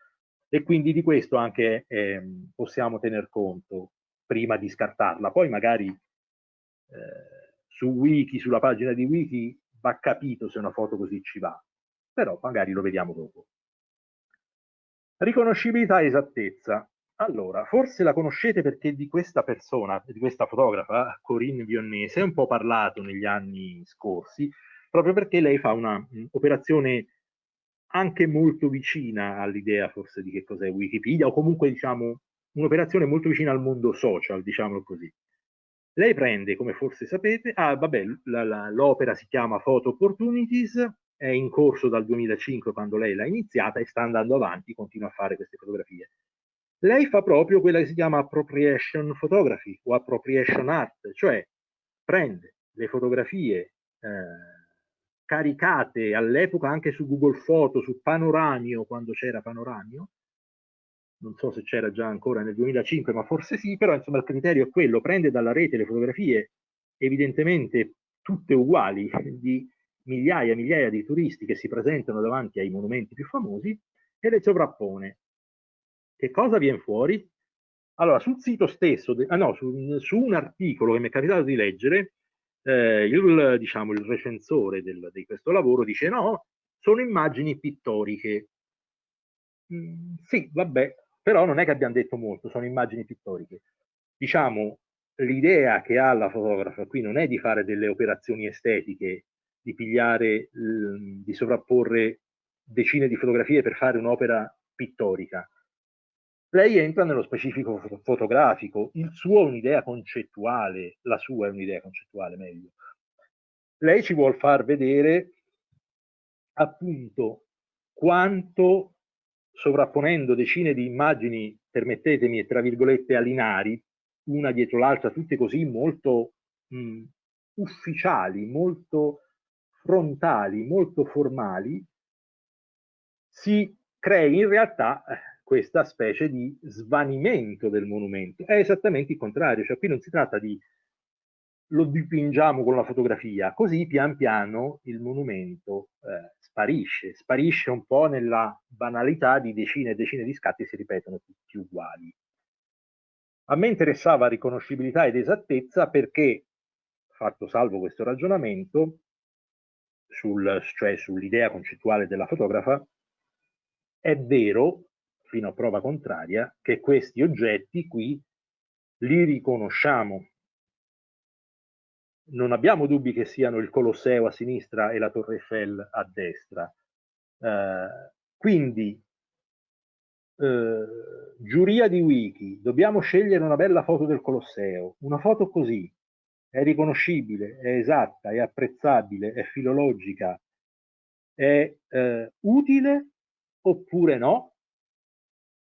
E quindi di questo anche eh, possiamo tener conto prima di scartarla. Poi magari eh, su Wiki, sulla pagina di Wiki, va capito se una foto così ci va, però magari lo vediamo dopo. Riconoscibilità e esattezza. Allora, forse la conoscete perché di questa persona, di questa fotografa, Corinne Vionnese, è un po' parlato negli anni scorsi, proprio perché lei fa un'operazione anche molto vicina all'idea forse di che cos'è Wikipedia, o comunque diciamo un'operazione molto vicina al mondo social, diciamolo così. Lei prende, come forse sapete, ah, l'opera si chiama Photo Opportunities, è in corso dal 2005 quando lei l'ha iniziata e sta andando avanti, continua a fare queste fotografie. Lei fa proprio quella che si chiama appropriation photography o appropriation art, cioè prende le fotografie eh, caricate all'epoca anche su Google Photo, su Panoramio, quando c'era Panoramio, non so se c'era già ancora nel 2005, ma forse sì, però insomma il criterio è quello, prende dalla rete le fotografie evidentemente tutte uguali di migliaia e migliaia di turisti che si presentano davanti ai monumenti più famosi e le sovrappone. Che cosa viene fuori? Allora, sul sito stesso, ah no, su, su, un articolo che mi è capitato di leggere, eh, il, diciamo, il recensore del, di questo lavoro dice no, sono immagini pittoriche. Mm, sì, vabbè, però non è che abbiamo detto molto, sono immagini pittoriche. Diciamo, l'idea che ha la fotografa qui non è di fare delle operazioni estetiche, di pigliare, di sovrapporre decine di fotografie per fare un'opera pittorica. Lei entra nello specifico fotografico, il suo è un'idea concettuale, la sua è un'idea concettuale meglio. Lei ci vuol far vedere appunto quanto sovrapponendo decine di immagini, permettetemi, tra virgolette, alinari, una dietro l'altra, tutte così molto mh, ufficiali, molto frontali, molto formali, si crei in realtà eh, questa specie di svanimento del monumento. È esattamente il contrario, cioè qui non si tratta di lo dipingiamo con la fotografia, così pian piano il monumento eh, sparisce, sparisce un po' nella banalità di decine e decine di scatti si ripetono tutti uguali. A me interessava riconoscibilità ed esattezza perché, fatto salvo questo ragionamento, sul, cioè sull'idea concettuale della fotografa, è vero, fino a prova contraria, che questi oggetti qui li riconosciamo non abbiamo dubbi che siano il Colosseo a sinistra e la Torre Eiffel a destra. Eh, quindi, eh, giuria di Wiki, dobbiamo scegliere una bella foto del Colosseo, una foto così, è riconoscibile, è esatta, è apprezzabile, è filologica, è eh, utile oppure no?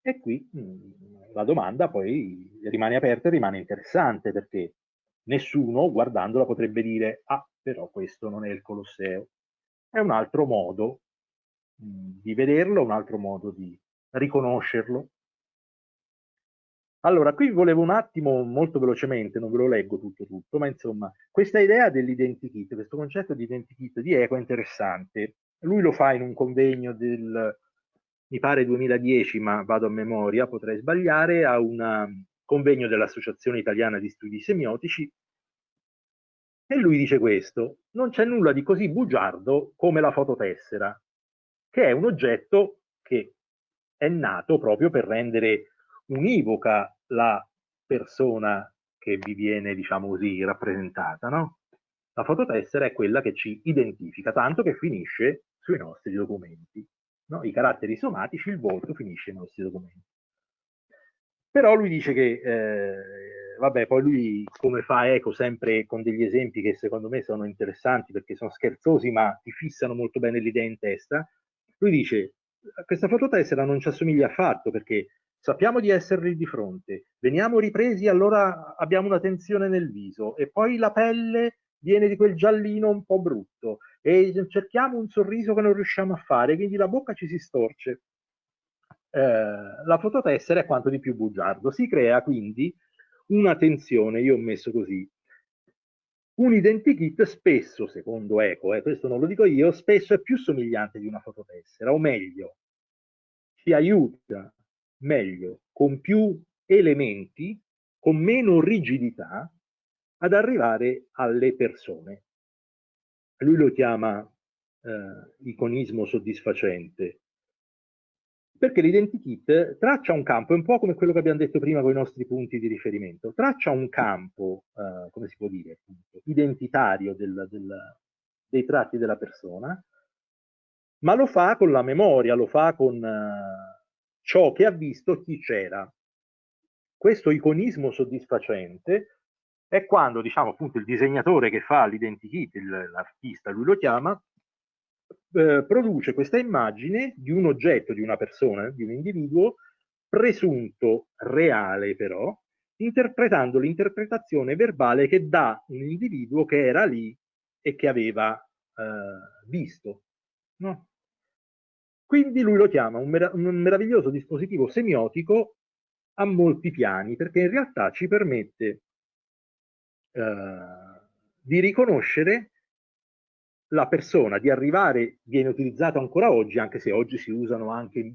E qui mh, mm, la domanda poi rimane aperta e rimane interessante perché nessuno guardandola potrebbe dire ah però questo non è il Colosseo è un altro modo mm, di vederlo un altro modo di riconoscerlo. Allora qui volevo un attimo molto velocemente non ve lo leggo tutto tutto ma insomma questa idea dell'identikit questo concetto di identikit di eco è interessante. Lui lo fa in un convegno del mi pare 2010 ma vado a memoria potrei sbagliare a una convegno dell'Associazione Italiana di Studi Semiotici, e lui dice questo, non c'è nulla di così bugiardo come la fototessera, che è un oggetto che è nato proprio per rendere univoca la persona che vi viene, diciamo così, rappresentata, no? La fototessera è quella che ci identifica, tanto che finisce sui nostri documenti. No? I caratteri somatici, il volto finisce nei nostri documenti. Però lui dice che, eh, vabbè, poi lui come fa eco sempre con degli esempi che secondo me sono interessanti perché sono scherzosi ma ti fissano molto bene l'idea in testa. Lui dice, questa fototessera non ci assomiglia affatto perché sappiamo di esserli di fronte, veniamo ripresi, allora abbiamo una tensione nel viso e poi la pelle viene di quel giallino un po' brutto e cerchiamo un sorriso che non riusciamo a fare, quindi la bocca ci si storce eh, la fototessera è quanto di più bugiardo. Si crea quindi una tensione, io ho messo così, un identikit spesso, secondo Eco, eh, questo non lo dico io, spesso è più somigliante di una fototessera, o meglio, ci aiuta meglio, con più elementi, con meno rigidità, ad arrivare alle persone. Lui lo chiama eh, iconismo soddisfacente, perché l'identikit traccia un campo, è un po' come quello che abbiamo detto prima con i nostri punti di riferimento, traccia un campo, eh, come si può dire, identitario del, del, dei tratti della persona, ma lo fa con la memoria, lo fa con eh, ciò che ha visto chi c'era. Questo iconismo soddisfacente è quando, diciamo, appunto il disegnatore che fa l'identikit, l'artista, lui lo chiama, eh, produce questa immagine di un oggetto, di una persona, di un individuo, presunto reale però, interpretando l'interpretazione verbale che dà un individuo che era lì e che aveva eh, visto. No? Quindi lui lo chiama un, merav un meraviglioso dispositivo semiotico a molti piani, perché in realtà ci permette eh, di riconoscere la persona, di arrivare, viene utilizzato ancora oggi, anche se oggi si usano anche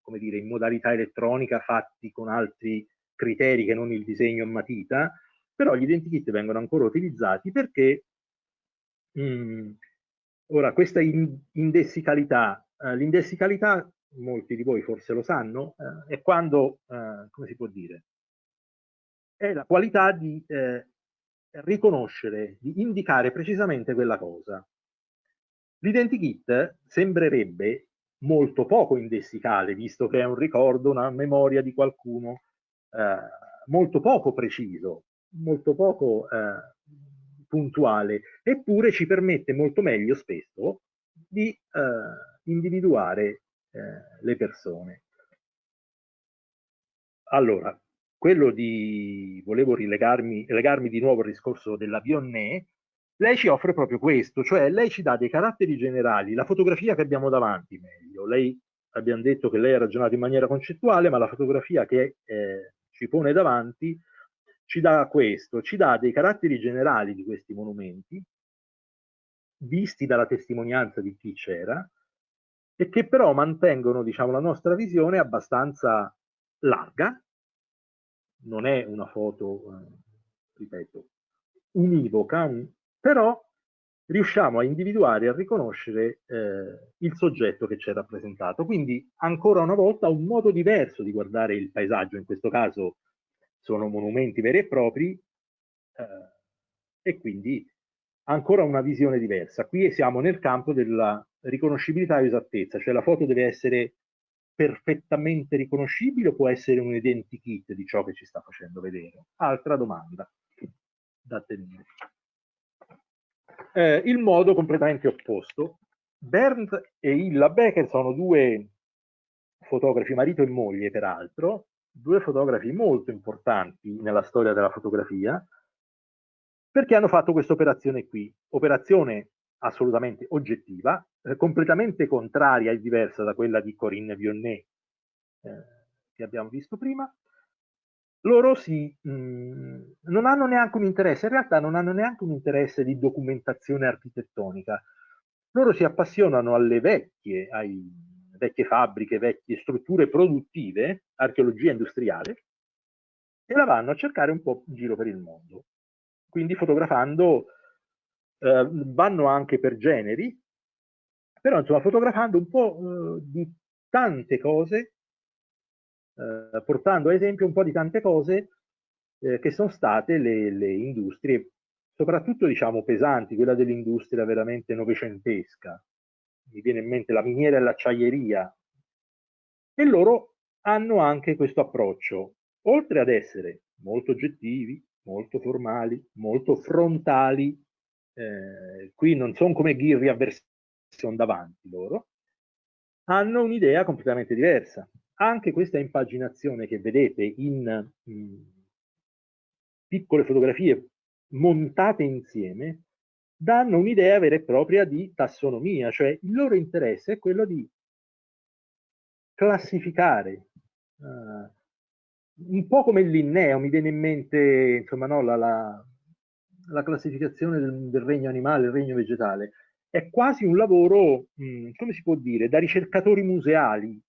come dire, in modalità elettronica fatti con altri criteri che non il disegno a matita, però gli identikit vengono ancora utilizzati perché mh, ora questa indessicalità, eh, l'indessicalità molti di voi forse lo sanno, eh, è quando, eh, come si può dire, è la qualità di eh, riconoscere, di indicare precisamente quella cosa. L'identikit sembrerebbe molto poco indessicale, visto che è un ricordo, una memoria di qualcuno, eh, molto poco preciso, molto poco eh, puntuale, eppure ci permette molto meglio spesso di eh, individuare eh, le persone. Allora, quello di, volevo rilegarmi legarmi di nuovo al discorso della Vionnet, lei ci offre proprio questo, cioè lei ci dà dei caratteri generali, la fotografia che abbiamo davanti meglio, lei abbiamo detto che lei ha ragionato in maniera concettuale, ma la fotografia che eh, ci pone davanti ci dà questo, ci dà dei caratteri generali di questi monumenti, visti dalla testimonianza di chi c'era, e che però mantengono diciamo, la nostra visione abbastanza larga, non è una foto, eh, ripeto, univoca, un, però riusciamo a individuare e a riconoscere eh, il soggetto che c'è rappresentato. Quindi ancora una volta un modo diverso di guardare il paesaggio, in questo caso sono monumenti veri e propri, eh, e quindi ancora una visione diversa. Qui siamo nel campo della riconoscibilità e esattezza, cioè la foto deve essere perfettamente riconoscibile o può essere un identikit di ciò che ci sta facendo vedere? Altra domanda da tenere. Eh, il modo completamente opposto. Bernd e Illa Becker sono due fotografi, marito e moglie peraltro, due fotografi molto importanti nella storia della fotografia, perché hanno fatto questa operazione qui, operazione assolutamente oggettiva, eh, completamente contraria e diversa da quella di Corinne Vionnet eh, che abbiamo visto prima, loro si, mh, mm, non hanno neanche un interesse, in realtà non hanno neanche un interesse di documentazione architettonica. Loro si appassionano alle vecchie, ai vecchie fabbriche, vecchie strutture produttive, archeologia industriale, e la vanno a cercare un po' in giro per il mondo. Quindi fotografando, eh, vanno anche per generi, però insomma fotografando un po' eh, di tante cose eh, portando ad esempio un po' di tante cose eh, che sono state le, le, industrie, soprattutto diciamo pesanti, quella dell'industria veramente novecentesca. Mi viene in mente la miniera e l'acciaieria. E loro hanno anche questo approccio, oltre ad essere molto oggettivi, molto formali, molto frontali, eh, qui non sono come ghirri a versione davanti loro, hanno un'idea completamente diversa. Anche questa impaginazione che vedete in mh, mm, piccole fotografie montate insieme danno un'idea vera e propria di tassonomia, cioè il loro interesse è quello di classificare, uh, un po' come il linneo, mi viene in mente insomma, no, la, la, la, classificazione del, del, regno animale, il regno vegetale, è quasi un lavoro, mh, mm, come si può dire, da ricercatori museali,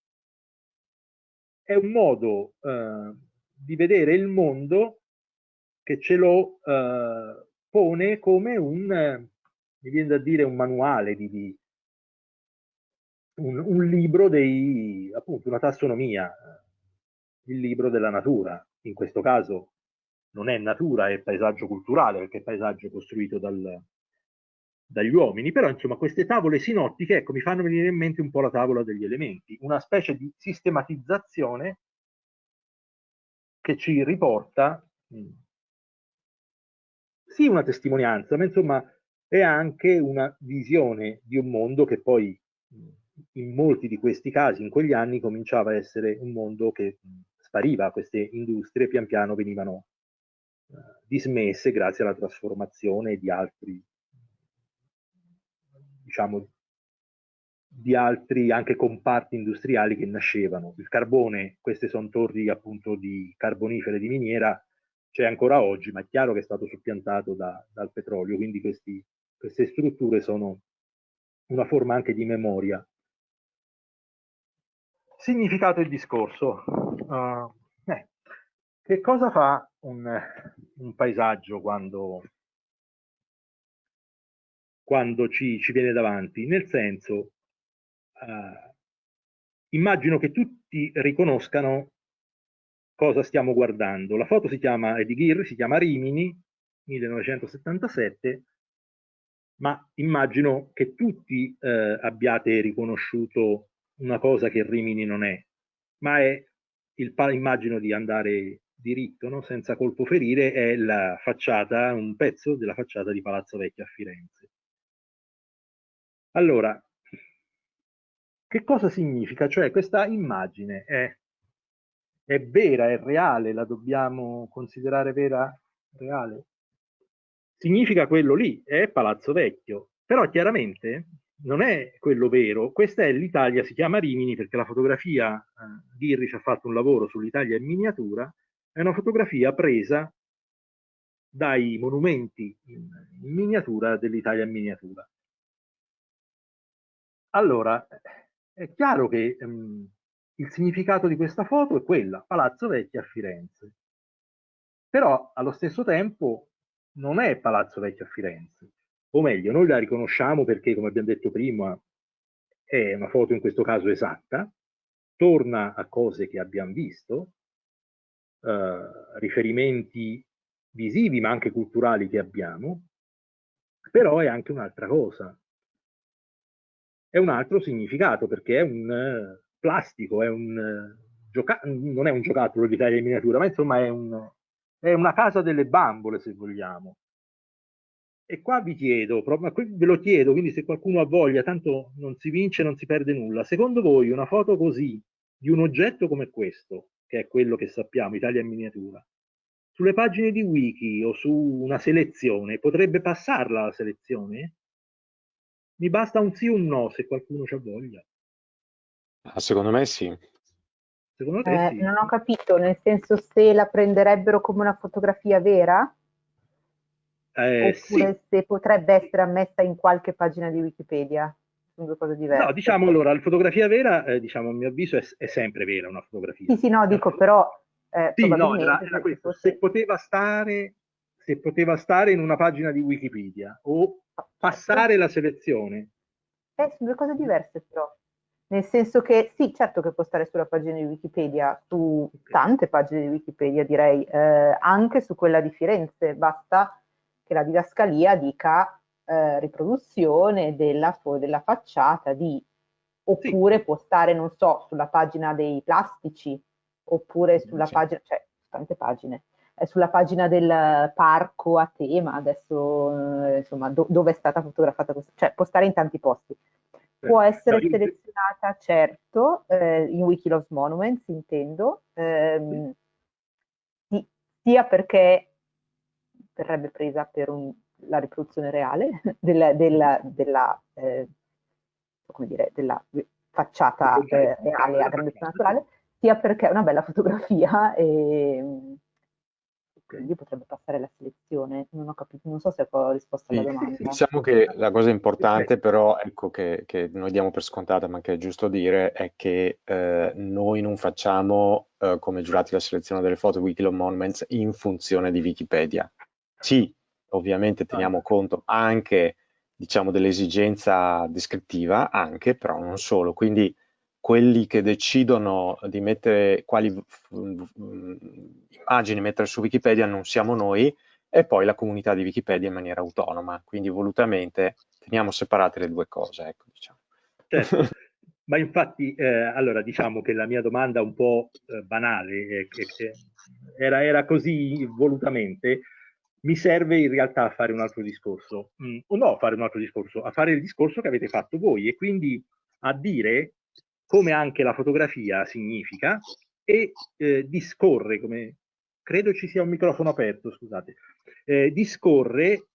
è un modo eh, di vedere il mondo che ce lo eh, pone come un, mi viene da dire, un manuale, di, di un, un, libro dei, appunto, una tassonomia, il libro della natura. In questo caso non è natura, è paesaggio culturale, perché è paesaggio costruito dal, dagli uomini, però insomma queste tavole sinottiche ecco, mi fanno venire in mente un po' la tavola degli elementi, una specie di sistematizzazione che ci riporta sì una testimonianza, ma insomma è anche una visione di un mondo che poi in molti di questi casi, in quegli anni, cominciava a essere un mondo che spariva, queste industrie pian piano venivano dismesse grazie alla trasformazione di altri, diciamo, di altri anche comparti industriali che nascevano. Il carbone, queste sono torri appunto di carbonifere di miniera, c'è ancora oggi, ma è chiaro che è stato soppiantato da, dal petrolio, quindi questi, queste strutture sono una forma anche di memoria. Significato e discorso. Uh, eh, che cosa fa un, un paesaggio quando, quando ci, ci, viene davanti? Nel senso, uh, immagino che tutti riconoscano cosa stiamo guardando. La foto si chiama, di Ghir, si chiama Rimini, 1977, ma immagino che tutti eh, abbiate riconosciuto una cosa che Rimini non è, ma è, il, immagino di andare diritto, no? senza colpo ferire, è la facciata, un pezzo della facciata di Palazzo Vecchio a Firenze. Allora, che cosa significa? Cioè questa immagine è è vera, è reale, la dobbiamo considerare vera, reale? Significa quello lì, è Palazzo Vecchio, però chiaramente non è quello vero, questa è l'Italia, si chiama Rimini perché la fotografia, eh, Ghirri ha fatto un lavoro sull'Italia in miniatura, è una fotografia presa dai monumenti in, in miniatura dell'Italia in miniatura. Allora, è chiaro che ehm, il significato di questa foto è quella, Palazzo Vecchio a Firenze. Però allo stesso tempo non è Palazzo Vecchio a Firenze, o meglio, noi la riconosciamo perché, come abbiamo detto prima, è una foto in questo caso esatta, torna a cose che abbiamo visto, eh, riferimenti visivi ma anche culturali che abbiamo, però è anche un'altra cosa. È un altro significato perché è un plastico, è un, gioca- non è un giocattolo di taglia in miniatura, ma insomma è, un, è, una casa delle bambole, se vogliamo. E qua vi chiedo, ve lo chiedo, quindi se qualcuno ha voglia, tanto non si vince, non si perde nulla. Secondo voi una foto così, di un oggetto come questo, che è quello che sappiamo, Italia in miniatura, sulle pagine di wiki o su una selezione, potrebbe passarla la selezione? Mi basta un sì o un no se qualcuno ha voglia.
Ah, secondo me sì.
Secondo te Eh, sì? non ho capito, nel senso se la prenderebbero come una fotografia vera? Eh, sì. Oppure se potrebbe essere ammessa in qualche pagina di Wikipedia? Sono due cose diverse.
No, diciamo allora, la fotografia vera, eh, diciamo, a mio avviso, è, è sempre vera una fotografia.
Sì, sì, no, dico però...
Eh, Sì, no, era, era questo. fosse- Se poteva stare, se poteva stare in una pagina di Wikipedia o passare la selezione.
Eh, sono due cose diverse però. Nel senso che sì, certo che può stare sulla pagina di Wikipedia, su tante pagine di Wikipedia direi, eh, anche su quella di Firenze, basta che la didascalia dica eh, riproduzione della, della, facciata di, oppure sì. può stare, non so, sulla pagina dei plastici, oppure sulla sì. pagina, cioè tante pagine, eh, sulla pagina del parco a tema, adesso eh, insomma do, dove è stata fotografata questa, cioè può stare in tanti posti. Può essere no, selezionata, certo, eh, in Wikiloves Monuments, intendo, ehm, sì. sia perché verrebbe presa per un, la riproduzione reale [LAUGHS] della, della, della, eh, dire, della facciata eh, reale a grandezza naturale, sia perché è una bella fotografia [LAUGHS] e quindi potrebbe passare la selezione. Non ho capito, non so se ho risposto alla domanda.
Diciamo che la cosa importante però, ecco, che, che noi diamo per scontata, ma che è giusto dire, è che eh, noi non facciamo eh, come giurati la selezione delle foto Wikiloc Monuments in funzione di Wikipedia. Sì, ovviamente teniamo conto anche, diciamo, dell'esigenza descrittiva, anche, però non solo. Quindi quelli che decidono di mettere quali immagini mettere su Wikipedia non siamo noi e poi la comunità di Wikipedia in maniera autonoma, quindi volutamente teniamo separate le due cose. Ecco, diciamo.
certo. [LAUGHS] Ma infatti, eh, allora diciamo che la mia domanda un po' eh, banale, eh, era, era, così volutamente, mi serve in realtà a fare un altro discorso, mm, o no a fare un altro discorso, a fare il discorso che avete fatto voi e quindi a dire come anche la fotografia significa e eh, discorre, come credo ci sia un microfono aperto, scusate, eh, discorre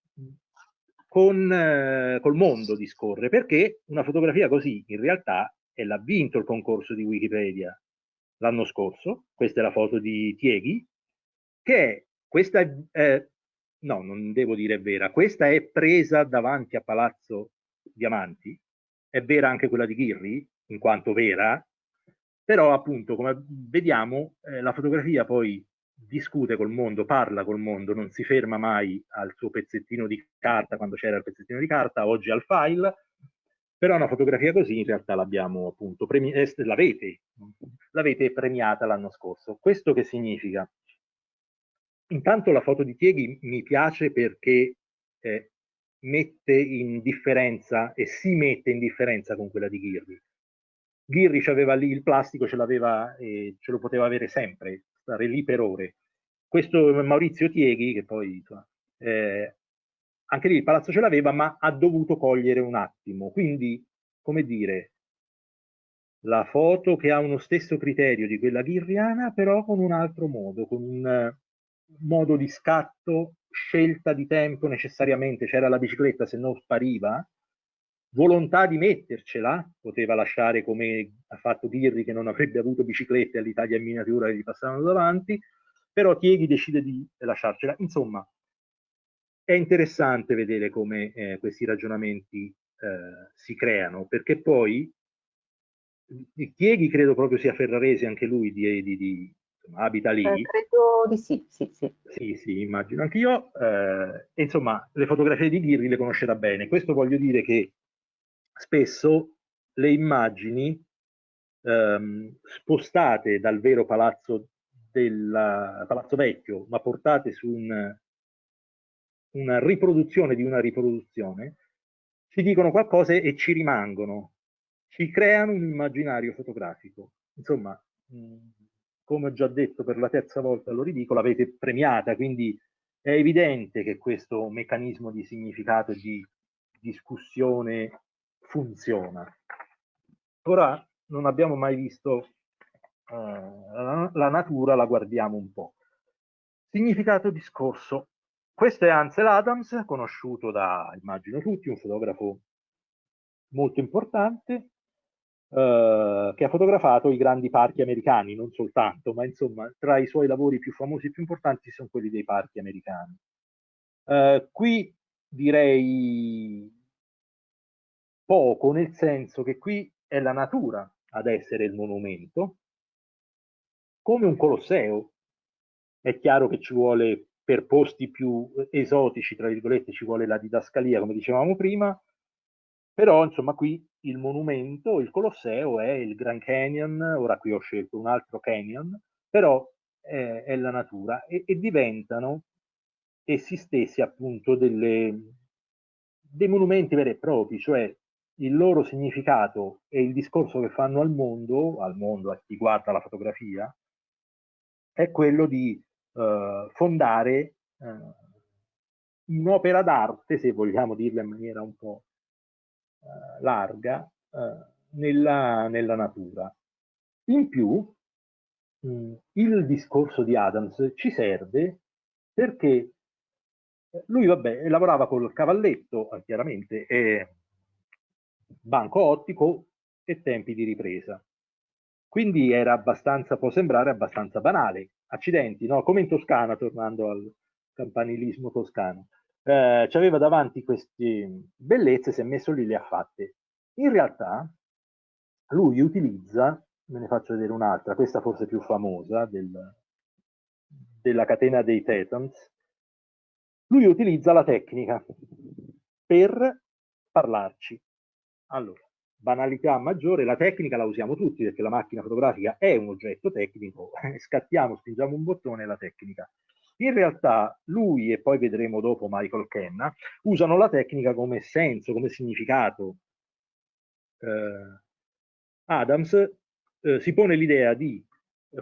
con eh, col mondo, discorre, perché una fotografia così in realtà e l'ha vinto il concorso di Wikipedia l'anno scorso, questa è la foto di Tieghi, che è, questa è, no, non devo dire vera, questa è presa davanti a Palazzo Diamanti, è vera anche quella di Ghirri, in quanto vera, però appunto come vediamo eh, la fotografia poi discute col mondo, parla col mondo, non si ferma mai al suo pezzettino di carta quando c'era il pezzettino di carta, oggi al file, però una fotografia così in realtà l'abbiamo appunto, eh, l'avete, l'avete premiata l'anno scorso. Questo che significa? Intanto la foto di Tieghi mi piace perché eh, mette in differenza e si mette in differenza con quella di Ghirri. Ghirri aveva lì il plastico, ce l'aveva e ce lo poteva avere sempre, stare lì per ore. Questo Maurizio Tieghi, che poi eh, anche lì il palazzo ce l'aveva, ma ha dovuto cogliere un attimo. Quindi, come dire, la foto che ha uno stesso criterio di quella ghirriana, però con un altro modo, con un modo di scatto, scelta di tempo necessariamente, c'era la bicicletta, se no spariva, volontà di mettercela, poteva lasciare come ha fatto Ghirri che non avrebbe avuto biciclette all'Italia in miniatura e gli passavano davanti, però Tieghi decide di lasciarcela. Insomma, è interessante vedere come eh, questi ragionamenti eh, si creano, perché poi Chieghi credo proprio sia ferrarese anche lui, di, di, di insomma, abita lì.
Eh, credo di sì, sì, sì.
Sì, sì, immagino anch'io. Eh, insomma, le fotografie di Ghirri le conoscerà bene. Questo voglio dire che spesso le immagini ehm, spostate dal vero palazzo, del palazzo vecchio, ma portate su un una riproduzione di una riproduzione, ci dicono qualcosa e ci rimangono, ci creano un immaginario fotografico. Insomma, come ho già detto per la terza volta, lo ridico, l'avete premiata, quindi è evidente che questo meccanismo di significato e di discussione funziona. Ora non abbiamo mai visto la, la natura, la guardiamo un po'. Significato discorso questo è Ansel Adams, conosciuto da, immagino tutti, un fotografo molto importante, eh, che ha fotografato i grandi parchi americani, non soltanto, ma insomma tra i suoi lavori più famosi e più importanti sono quelli dei parchi americani. Eh, qui direi poco, nel senso che qui è la natura ad essere il monumento, come un Colosseo. È chiaro che ci vuole per posti più esotici, tra virgolette, ci vuole la didascalia, come dicevamo prima, però insomma qui il monumento, il Colosseo è il Grand Canyon, ora qui ho scelto un altro canyon, però è, è la natura e, e, diventano essi stessi appunto delle, dei monumenti veri e propri, cioè il loro significato e il discorso che fanno al mondo, al mondo, a chi guarda la fotografia, è quello di eh, fondare eh, un'opera d'arte, se vogliamo dirla in maniera un po' eh, larga, eh, nella, nella, natura. In più, mh, il discorso di Adams ci serve perché lui, vabbè, lavorava col cavalletto, eh, chiaramente, e banco ottico e tempi di ripresa. Quindi era abbastanza, può sembrare abbastanza banale. Accidenti, no? Come in Toscana, tornando al campanilismo toscano. Eh, aveva davanti queste bellezze, si è messo lì, le ha fatte. In realtà, lui utilizza, ve ne faccio vedere un'altra, questa forse più famosa, del, della catena dei Thetans, lui utilizza la tecnica per parlarci. Allora, banalità maggiore, la tecnica la usiamo tutti perché la macchina fotografica è un oggetto tecnico, [LAUGHS] scattiamo, spingiamo un bottone e la tecnica. In realtà lui e poi vedremo dopo Michael Kenna usano la tecnica come senso, come significato. Eh, Adams eh, si pone l'idea di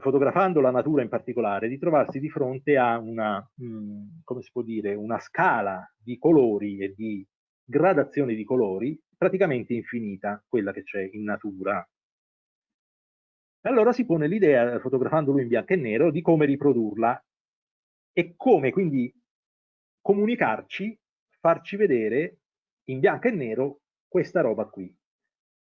fotografando la natura in particolare, di trovarsi di fronte a una, mh, mm, come si può dire, una scala di colori e di gradazioni di colori praticamente infinita, quella che c'è in natura. Allora si pone l'idea, fotografandolo in bianco e nero, di come riprodurla e come quindi comunicarci, farci vedere in bianco e nero questa roba qui.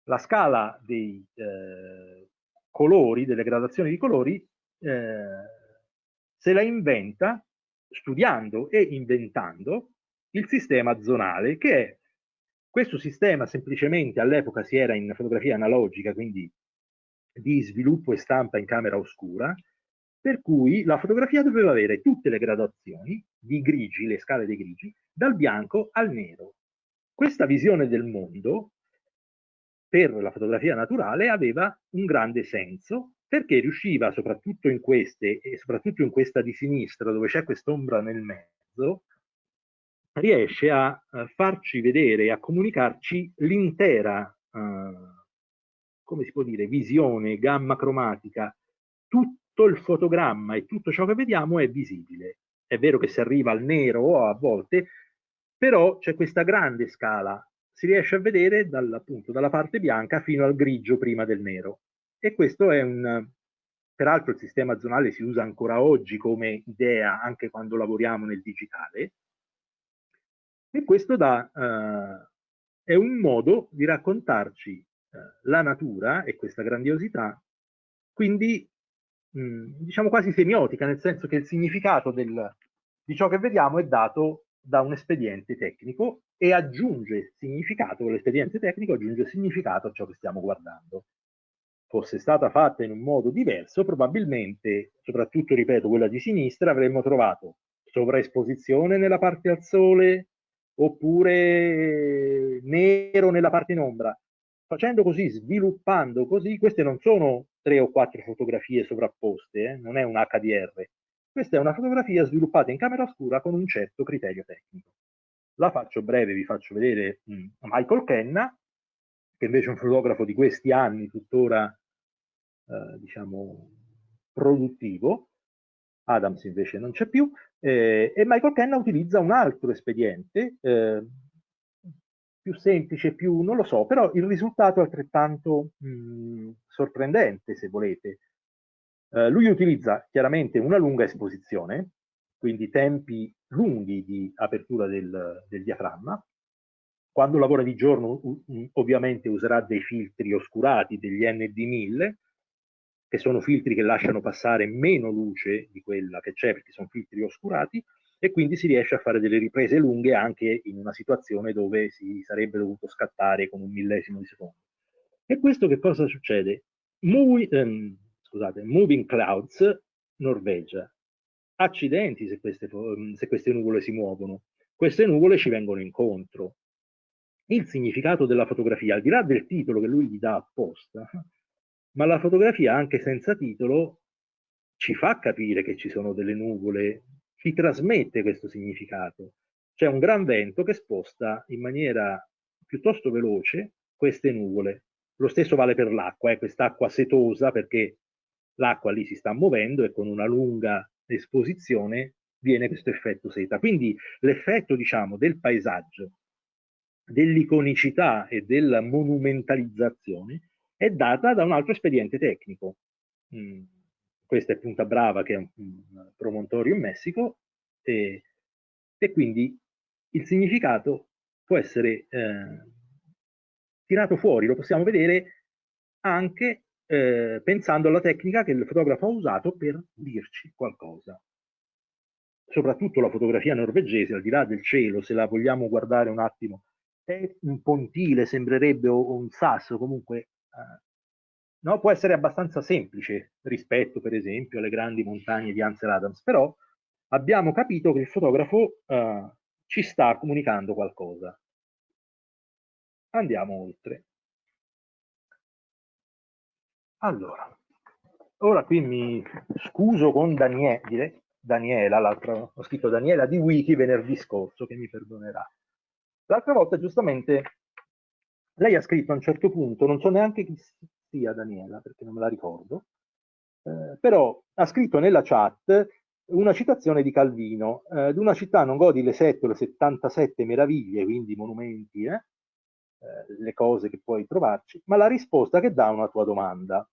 La scala dei eh, colori, delle gradazioni di colori, eh, se la inventa studiando e inventando il sistema zonale, che è questo sistema semplicemente all'epoca si era in fotografia analogica, quindi di sviluppo e stampa in camera oscura, per cui la fotografia doveva avere tutte le gradazioni di grigi, le scale dei grigi, dal bianco al nero. Questa visione del mondo per la fotografia naturale aveva un grande senso perché riusciva soprattutto in queste e soprattutto in questa di sinistra dove c'è quest'ombra nel mezzo riesce a, farci vedere e a comunicarci l'intera uh, come si può dire visione gamma cromatica tutto il fotogramma e tutto ciò che vediamo è visibile è vero che si arriva al nero a volte però c'è questa grande scala si riesce a vedere dal, appunto, dalla parte bianca fino al grigio prima del nero. E questo è un... Peraltro il sistema zonale si usa ancora oggi come idea anche quando lavoriamo nel digitale. E questo da, uh, è un modo di raccontarci uh, la natura e questa grandiosità, quindi diciamo quasi semiotica, nel senso che il significato del, di ciò che vediamo è dato da un espediente tecnico e aggiunge significato, l'espediente tecnico aggiunge significato a ciò che stiamo guardando. Fosse stata fatta in un modo diverso, probabilmente, soprattutto, ripeto, quella di sinistra, avremmo trovato sovraesposizione nella parte al sole oppure nero nella parte in ombra. Facendo così, sviluppando così, queste non sono tre o quattro fotografie sovrapposte, eh? non è un HDR. Questa è una fotografia sviluppata in camera oscura con un certo criterio tecnico. La faccio breve, vi faccio vedere mm, Michael Kenna, che invece è un fotografo di questi anni, tuttora eh, diciamo produttivo, Adams invece non c'è più, eh, e Michael Kenna utilizza un altro espediente, eh, più semplice, più non lo so, però il risultato è altrettanto mh, mm, sorprendente, se volete. Eh, lui utilizza chiaramente una lunga esposizione, quindi tempi lunghi di apertura del, del diaframma. Quando lavora di giorno ovviamente userà dei filtri oscurati, degli ND1000, che sono filtri che lasciano passare meno luce di quella che c'è perché sono filtri oscurati e quindi si riesce a fare delle riprese lunghe anche in una situazione dove si sarebbe dovuto scattare con un millesimo di secondo. E questo che cosa succede? Moving, ehm, scusate, Moving Clouds, Norvegia, accidenti se queste, mm, se queste nuvole si muovono. Queste nuvole ci vengono incontro. Il significato della fotografia, al di là del titolo che lui gli dà apposta, [LAUGHS] ma la fotografia anche senza titolo ci fa capire che ci sono delle nuvole, ci trasmette questo significato. C'è un gran vento che sposta in maniera piuttosto veloce queste nuvole. Lo stesso vale per l'acqua, eh, quest'acqua setosa perché l'acqua lì si sta muovendo e con una lunga esposizione viene questo effetto seta. Quindi l'effetto, diciamo, del paesaggio, dell'iconicità e della monumentalizzazione è data da un altro espediente tecnico. Mm, questa è Punta Brava, che è un, un promontorio in Messico, e, e, quindi il significato può essere eh, tirato fuori, lo possiamo vedere anche eh, pensando alla tecnica che il fotografo ha usato per dirci qualcosa. Soprattutto la fotografia norvegese, al di là del cielo, se la vogliamo guardare un attimo, è un pontile, sembrerebbe un sasso, comunque eh, no? può essere abbastanza semplice rispetto per esempio alle grandi montagne di Ansel Adams, però abbiamo capito che il fotografo eh, ci sta comunicando qualcosa. Andiamo oltre. Allora, ora qui mi scuso con Daniele, Daniela, l'altra, ho scritto Daniela di Wiki venerdì scorso, che mi perdonerà. L'altra volta giustamente lei ha scritto a un certo punto, non so neanche chi sia Daniela, perché non me la ricordo, Eh, però ha scritto nella chat una citazione di Calvino, eh, d'una città non godi le sette o le 77 meraviglie, quindi monumenti, eh, eh, le cose che puoi trovarci, ma la risposta che dà una tua domanda.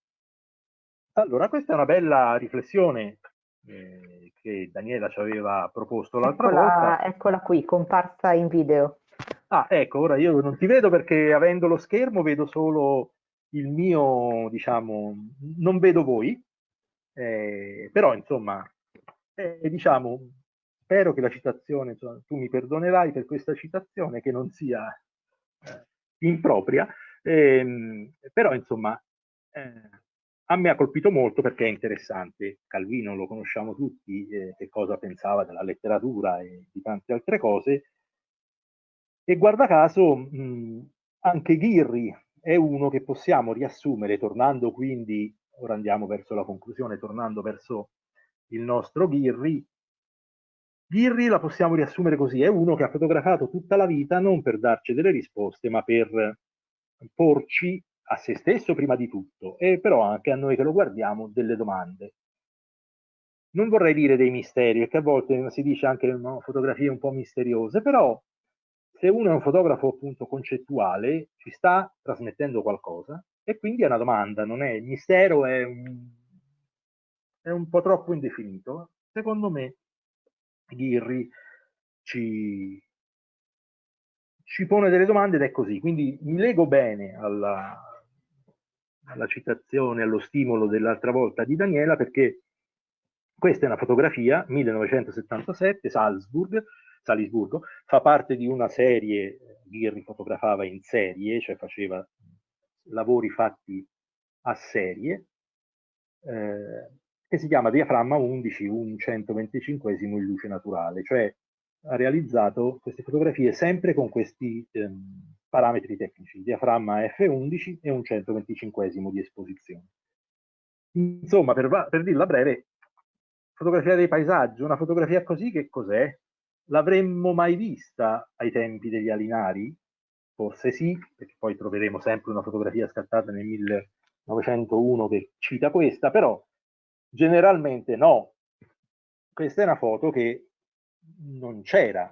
Allora, questa è una bella riflessione eh, che Daniela ci aveva proposto l'altra
eccola,
volta.
Eccola qui, comparsa in video.
Ah, ecco, ora io non ti vedo perché avendo lo schermo vedo solo il mio, diciamo, non vedo voi, eh, però insomma, eh, diciamo, spero che la citazione, insomma, tu mi perdonerai per questa citazione che non sia eh, impropria, ehm, però insomma, eh, a me ha colpito molto perché è interessante. Calvino lo conosciamo tutti, eh, che cosa pensava della letteratura e di tante altre cose, e guarda caso mh, anche Ghirri è uno che possiamo riassumere, tornando quindi, ora andiamo verso la conclusione, tornando verso il nostro Ghirri, Ghirri la possiamo riassumere così, è uno che ha fotografato tutta la vita non per darci delle risposte, ma per porci a se stesso prima di tutto, e però anche a noi che lo guardiamo delle domande. Non vorrei dire dei misteri, perché a volte si dice anche no, fotografie un po' misteriose, però se uno è un fotografo appunto concettuale, ci sta trasmettendo qualcosa, e quindi è una domanda, non è il mistero, è un, è un po' troppo indefinito. Secondo me Ghirri ci, ci pone delle domande ed è così. Quindi mi lego bene alla, alla citazione, allo stimolo dell'altra volta di Daniela, perché questa è una fotografia, 1977, Salzburg, Salisburgo, fa parte di una serie, Ghirri fotografava in serie, cioè faceva lavori fatti a serie, eh, che si chiama Diaframma 11, un 125 in luce naturale, cioè ha realizzato queste fotografie sempre con questi ehm, parametri tecnici, diaframma F11 e un 125 di esposizione. Insomma, per, per dirla breve, fotografia dei paesaggi, una fotografia così che cos'è? L'avremmo mai vista ai tempi degli Alinari? Forse sì, perché poi troveremo sempre una fotografia scattata nel 1901 che cita questa, però Generalmente no. Questa è una foto che non c'era.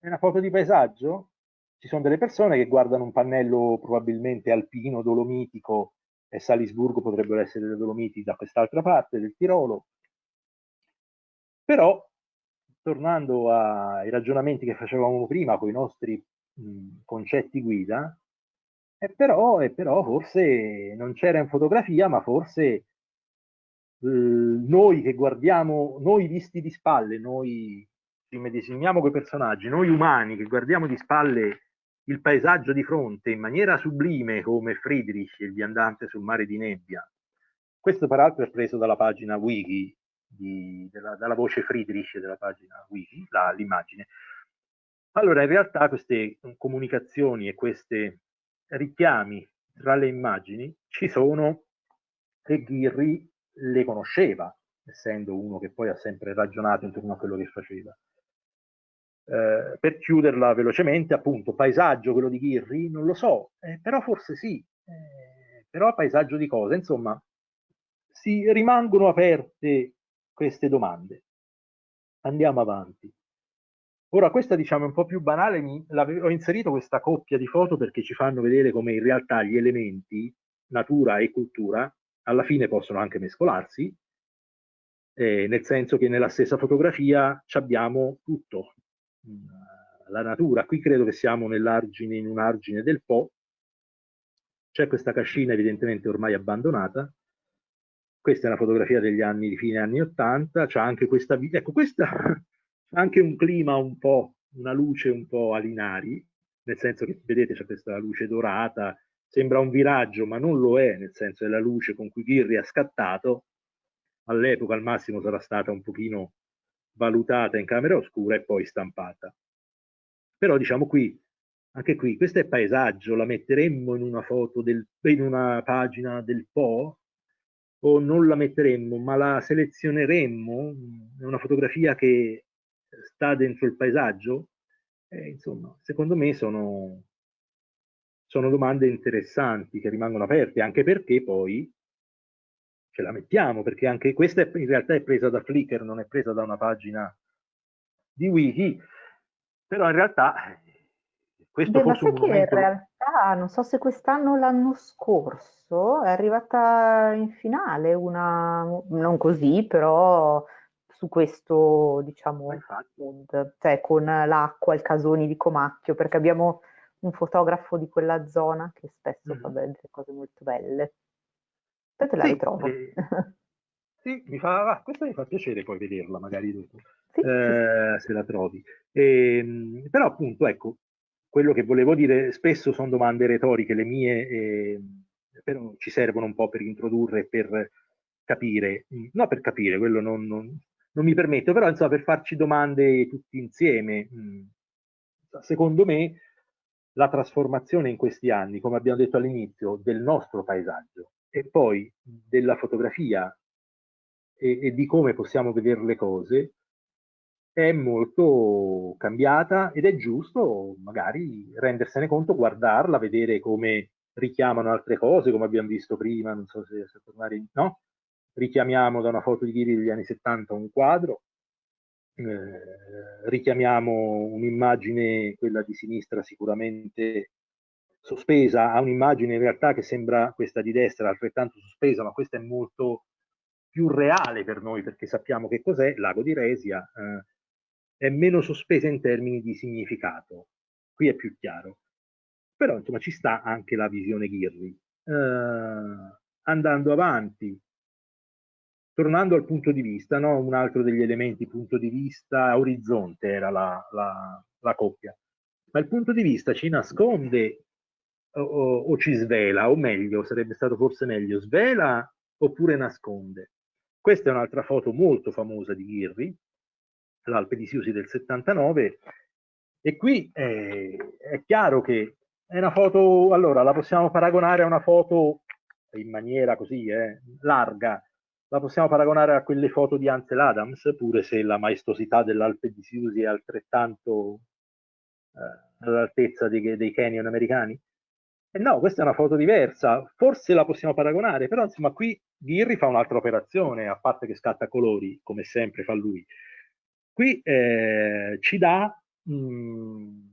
È una foto di paesaggio? Ci sono delle persone che guardano un pannello probabilmente alpino, dolomitico, e Salisburgo potrebbero essere le Dolomiti da quest'altra parte del Tirolo. Però, tornando ai ragionamenti che facevamo prima con i nostri mh, concetti guida, eh, però, eh, però forse non c'era in fotografia, ma forse noi che guardiamo, noi visti di spalle, noi ci medesimiamo quei personaggi, noi umani che guardiamo di spalle il paesaggio di fronte in maniera sublime come Friedrich, il viandante sul mare di nebbia. Questo peraltro è preso dalla pagina wiki, di, della, dalla voce Friedrich della pagina wiki, l'immagine. Allora, in realtà queste comunicazioni e questi richiami tra le immagini ci sono e Ghirri le conosceva, essendo uno che poi ha sempre ragionato intorno a quello che faceva. Eh, per chiuderla velocemente, appunto, paesaggio, quello di Ghirri, non lo so, eh, però forse sì, eh, però paesaggio di cosa? Insomma, si rimangono aperte queste domande. Andiamo avanti. Ora, questa diciamo è un po' più banale, mi, ho inserito questa coppia di foto perché ci fanno vedere come in realtà gli elementi, natura e cultura, alla fine possono anche mescolarsi, eh, nel senso che nella stessa fotografia abbiamo tutto, mm, la natura. Qui credo che siamo nell'argine, in un argine del Po, c'è questa cascina evidentemente ormai abbandonata, questa è una fotografia degli anni, di fine anni 80, c'è anche questa, ecco questa, [LAUGHS] anche un clima un po', una luce un po' alinari, nel senso che vedete c'è questa luce dorata, Sembra un viraggio, ma non lo è, nel senso che la luce con cui Ghirri ha scattato, all'epoca al massimo sarà stata un pochino valutata in camera oscura e poi stampata. Però diciamo qui, anche qui, questo è paesaggio, la metteremmo in una foto, del, in una pagina del Po o non la metteremmo, ma la selezioneremmo, è una fotografia che sta dentro il paesaggio, eh, insomma, secondo me sono, sono domande interessanti che rimangono aperte, anche perché poi ce la mettiamo, perché anche questa è, in realtà è presa da Flickr, non è presa da una pagina di wiki, però in realtà questo
Beh, ma
forse
sai
un
che in realtà, non so se quest'anno o l'anno scorso, è arrivata in finale una, non così, però su questo, diciamo, mood, cioè con l'acqua, il casoni di Comacchio, perché abbiamo un fotografo di quella zona che spesso mm. fa delle cose molto belle. Poi te la sì, ritrovo.
Eh, sì, mi fa, ah, questa mi fa piacere poi vederla magari dopo, sì, eh, sì. se la trovi. E, ehm, però appunto, ecco, quello che volevo dire, spesso sono domande retoriche le mie, eh, però ci servono un po' per introdurre per capire, no per capire, quello non, non, non, mi permetto, però insomma per farci domande tutti insieme. Secondo me la trasformazione in questi anni, come abbiamo detto all'inizio, del nostro paesaggio e poi della fotografia e, e di come possiamo vedere le cose è molto cambiata ed è giusto magari rendersene conto, guardarla, vedere come richiamano altre cose, come abbiamo visto prima, non so se, se tornare, no? Richiamiamo da una foto di Ghiri degli anni 70 un quadro, eh, richiamiamo un'immagine, quella di sinistra sicuramente sospesa, a un'immagine in realtà che sembra questa di destra altrettanto sospesa, ma questa è molto più reale per noi perché sappiamo che cos'è, Lago di Resia, eh, è meno sospesa in termini di significato, qui è più chiaro. Però insomma ci sta anche la visione Ghirri. Eh, andando avanti, tornando al punto di vista, no? un altro degli elementi, punto di vista, orizzonte era la, la, la coppia, ma il punto di vista ci nasconde o, o, ci svela, o meglio, sarebbe stato forse meglio, svela oppure nasconde. Questa è un'altra foto molto famosa di Ghirri, l'Alpe di Siusi del 79, e qui è, è chiaro che è una foto, allora la possiamo paragonare a una foto in maniera così eh, larga, la possiamo paragonare a quelle foto di Ansel Adams, pure se la maestosità dell'Alpe di Siusi è altrettanto eh, all'altezza dei, dei canyon americani? Eh no, questa è una foto diversa, forse la possiamo paragonare, però insomma qui Ghirri fa un'altra operazione, a parte che scatta colori, come sempre fa lui. Qui eh, ci dà mh, mm,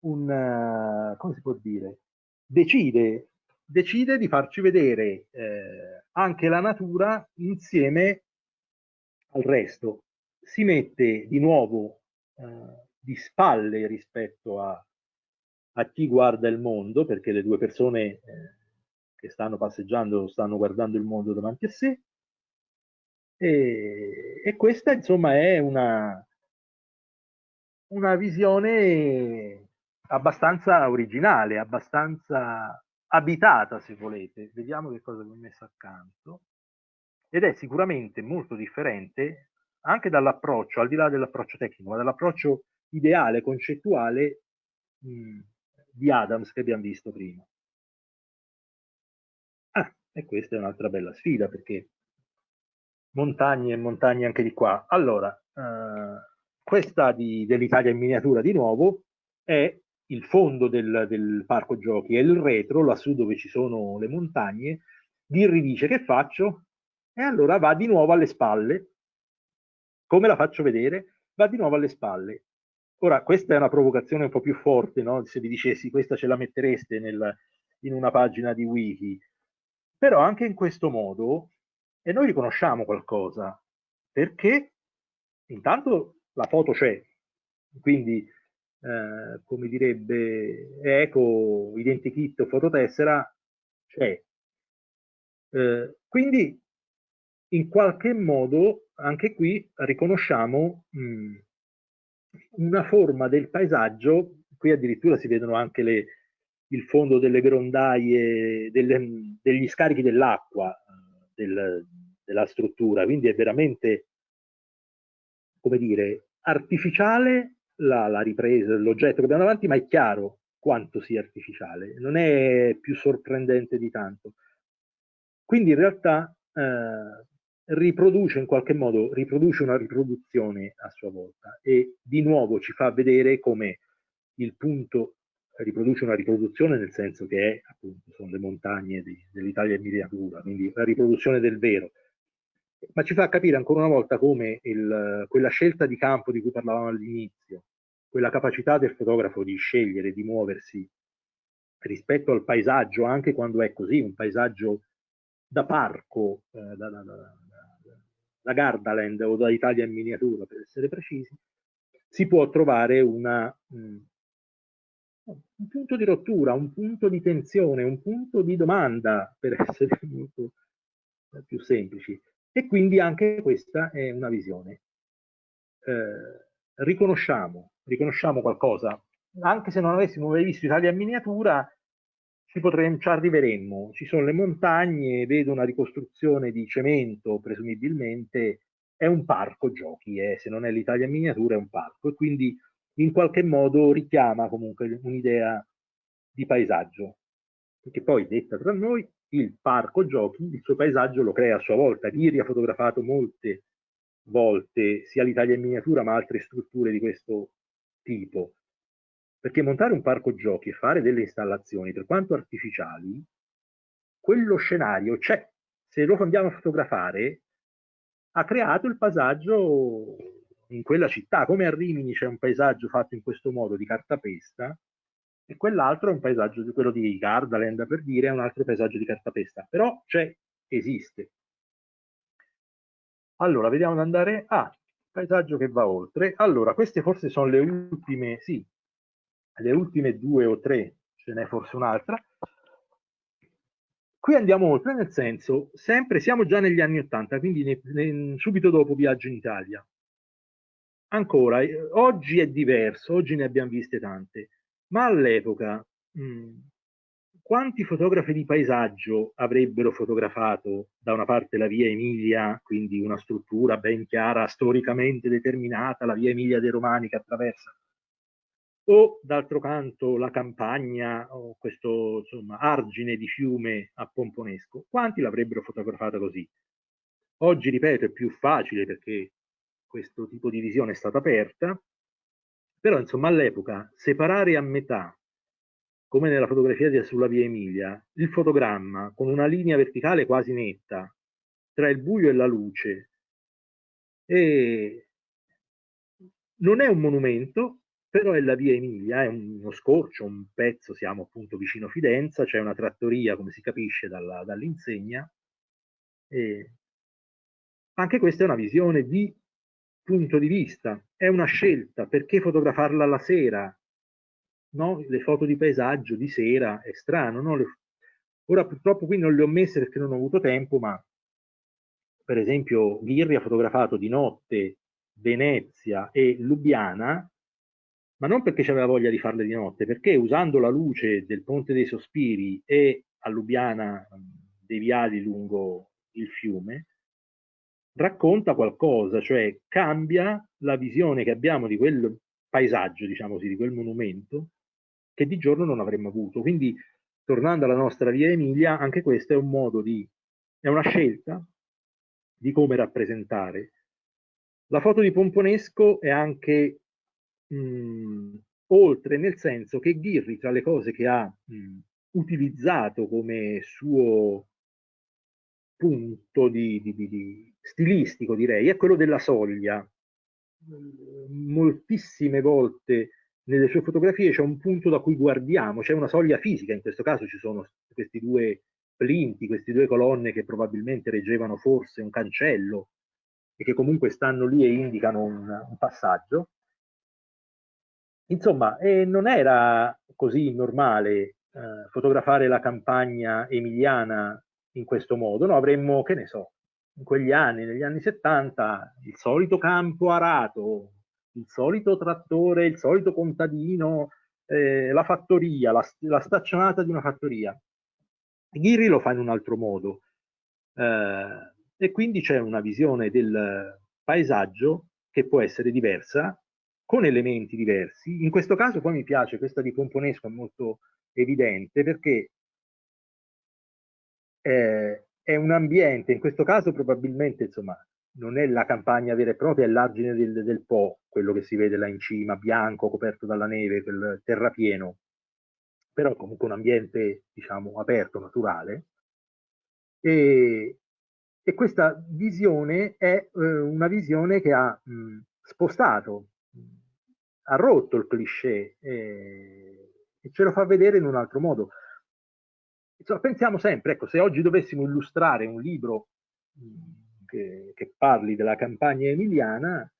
un, come si può dire, decide decide di farci vedere eh, anche la natura insieme al resto. Si mette di nuovo eh, di spalle rispetto a, a, chi guarda il mondo, perché le due persone eh, che stanno passeggiando stanno guardando il mondo davanti a sé. E, e questa insomma è una, una visione abbastanza originale, abbastanza abitata se volete, vediamo che cosa vi ho messo accanto, ed è sicuramente molto differente anche dall'approccio, al di là dell'approccio tecnico, ma dall'approccio ideale, concettuale mh, di Adams che abbiamo visto prima. Ah, e questa è un'altra bella sfida perché montagne e montagne anche di qua. Allora, eh, questa dell'Italia in miniatura di nuovo è il fondo del, del, parco giochi e il retro, lassù dove ci sono le montagne, Dirri dice che faccio? E allora va di nuovo alle spalle. Come la faccio vedere? Va di nuovo alle spalle. Ora, questa è una provocazione un po' più forte, no? se vi dicessi questa ce la mettereste nel, in una pagina di wiki. Però anche in questo modo, e noi riconosciamo qualcosa, perché intanto la foto c'è, quindi eh, come direbbe Eco, identikit o fototessera, c'è. Eh, quindi in qualche modo anche qui riconosciamo mh, mm, una forma del paesaggio, qui addirittura si vedono anche le, il fondo delle grondaie, delle, degli scarichi dell'acqua del, della struttura, quindi è veramente, come dire, artificiale la, la ripresa dell'oggetto che abbiamo davanti, ma è chiaro quanto sia artificiale, non è più sorprendente di tanto. Quindi in realtà eh, riproduce in qualche modo, riproduce una riproduzione a sua volta e di nuovo ci fa vedere come il punto riproduce una riproduzione nel senso che è, appunto, sono le montagne dell'Italia in miniatura, quindi la riproduzione del vero, ma ci fa capire ancora una volta come il, quella scelta di campo di cui parlavamo all'inizio, quella capacità del fotografo di scegliere, di muoversi rispetto al paesaggio, anche quando è così, un paesaggio da parco, eh, da, da, da, da Gardaland o da Italia in miniatura per essere precisi, si può trovare una, mh, un punto di rottura, un punto di tensione, un punto di domanda, per [LAUGHS] essere molto più semplici. E quindi anche questa è una visione. Eh, riconosciamo, riconosciamo qualcosa, anche se non avessimo mai visto Italia in miniatura, ci, potremmo, ci arriveremmo. Ci sono le montagne, vedo una ricostruzione di cemento, presumibilmente, è un parco giochi, eh, se non è l'Italia in miniatura è un parco e quindi in qualche modo richiama comunque un'idea di paesaggio. Perché poi, detta tra noi, il parco giochi, il suo paesaggio lo crea a sua volta. Ghiri ha fotografato molte volte sia l'Italia in miniatura ma altre strutture di questo tipo. Perché montare un parco giochi e fare delle installazioni, per quanto artificiali, quello scenario c'è. Se lo andiamo a fotografare, ha creato il paesaggio in quella città. Come a Rimini c'è un paesaggio fatto in questo modo di cartapesta, e quell'altro è un paesaggio, quello di Gardaland per dire, è un altro paesaggio di cartapesta, però c'è, esiste. Allora, vediamo di andare a ah, paesaggio che va oltre. Allora, queste forse sono le ultime, sì, le ultime due o tre, ce n'è forse un'altra. Qui andiamo oltre, nel senso, sempre siamo già negli anni Ottanta, quindi ne, ne, subito dopo Viaggio in Italia. Ancora, oggi è diverso, oggi ne abbiamo viste tante. Ma all'epoca, mm, quanti fotografi di paesaggio avrebbero fotografato da una parte la via Emilia, quindi una struttura ben chiara, storicamente determinata, la via Emilia dei Romani che attraversa, o d'altro canto la campagna o questo insomma, argine di fiume a Pomponesco, quanti l'avrebbero fotografata così? Oggi, ripeto, è più facile perché questo tipo di visione è stata aperta, però insomma all'epoca separare a metà, come nella fotografia sulla via Emilia, il fotogramma con una linea verticale quasi netta tra il buio e la luce, e non è un monumento, però è la via Emilia, è uno scorcio, un pezzo, siamo appunto vicino Fidenza, c'è una trattoria, come si capisce dall'insegna, e anche questa è una visione di punto di vista, è una scelta, perché fotografarla la sera? No? Le foto di paesaggio di sera è strano, no? Le... ora purtroppo qui non le ho messe perché non ho avuto tempo, ma per esempio Ghirri ha fotografato di notte Venezia e Lubiana, ma non perché aveva voglia di farle di notte, perché usando la luce del Ponte dei Sospiri e a Lubiana dei viali lungo il fiume, racconta qualcosa, cioè cambia la visione che abbiamo di quel paesaggio, diciamo così, di quel monumento, che di giorno non avremmo avuto. Quindi, tornando alla nostra via Emilia, anche questo è un modo di, è una scelta di come rappresentare. La foto di Pomponesco è anche mh, oltre, nel senso che Ghirri, tra le cose che ha mh, utilizzato come suo punto di, di, di, stilistico, direi, è quello della soglia. Moltissime volte nelle sue fotografie c'è un punto da cui guardiamo, c'è una soglia fisica, in questo caso ci sono questi due plinti, queste due colonne che probabilmente reggevano forse un cancello e che comunque stanno lì e indicano un, un passaggio. Insomma, eh, non era così normale eh, fotografare la campagna emiliana in questo modo, no? avremmo, che ne so, in quegli anni, negli anni 70, il solito campo arato, il solito trattore, il solito contadino, eh, la fattoria, la, la, staccionata di una fattoria. Ghirri lo fa in un altro modo eh, e quindi c'è una visione del paesaggio che può essere diversa, con elementi diversi. In questo caso poi mi piace, questa di Pomponesco è molto evidente perché eh, è un ambiente, in questo caso probabilmente insomma, non è la campagna vera e propria, è l'argine del, del Po, quello che si vede là in cima, bianco, coperto dalla neve, quel terrapieno. però comunque un ambiente, diciamo, aperto, naturale. E, e questa visione è eh, una visione che ha mh, spostato, ha rotto il cliché e, e ce lo fa vedere in un altro modo. Insomma, pensiamo sempre, ecco, se oggi dovessimo illustrare un libro che, che parli della campagna emiliana,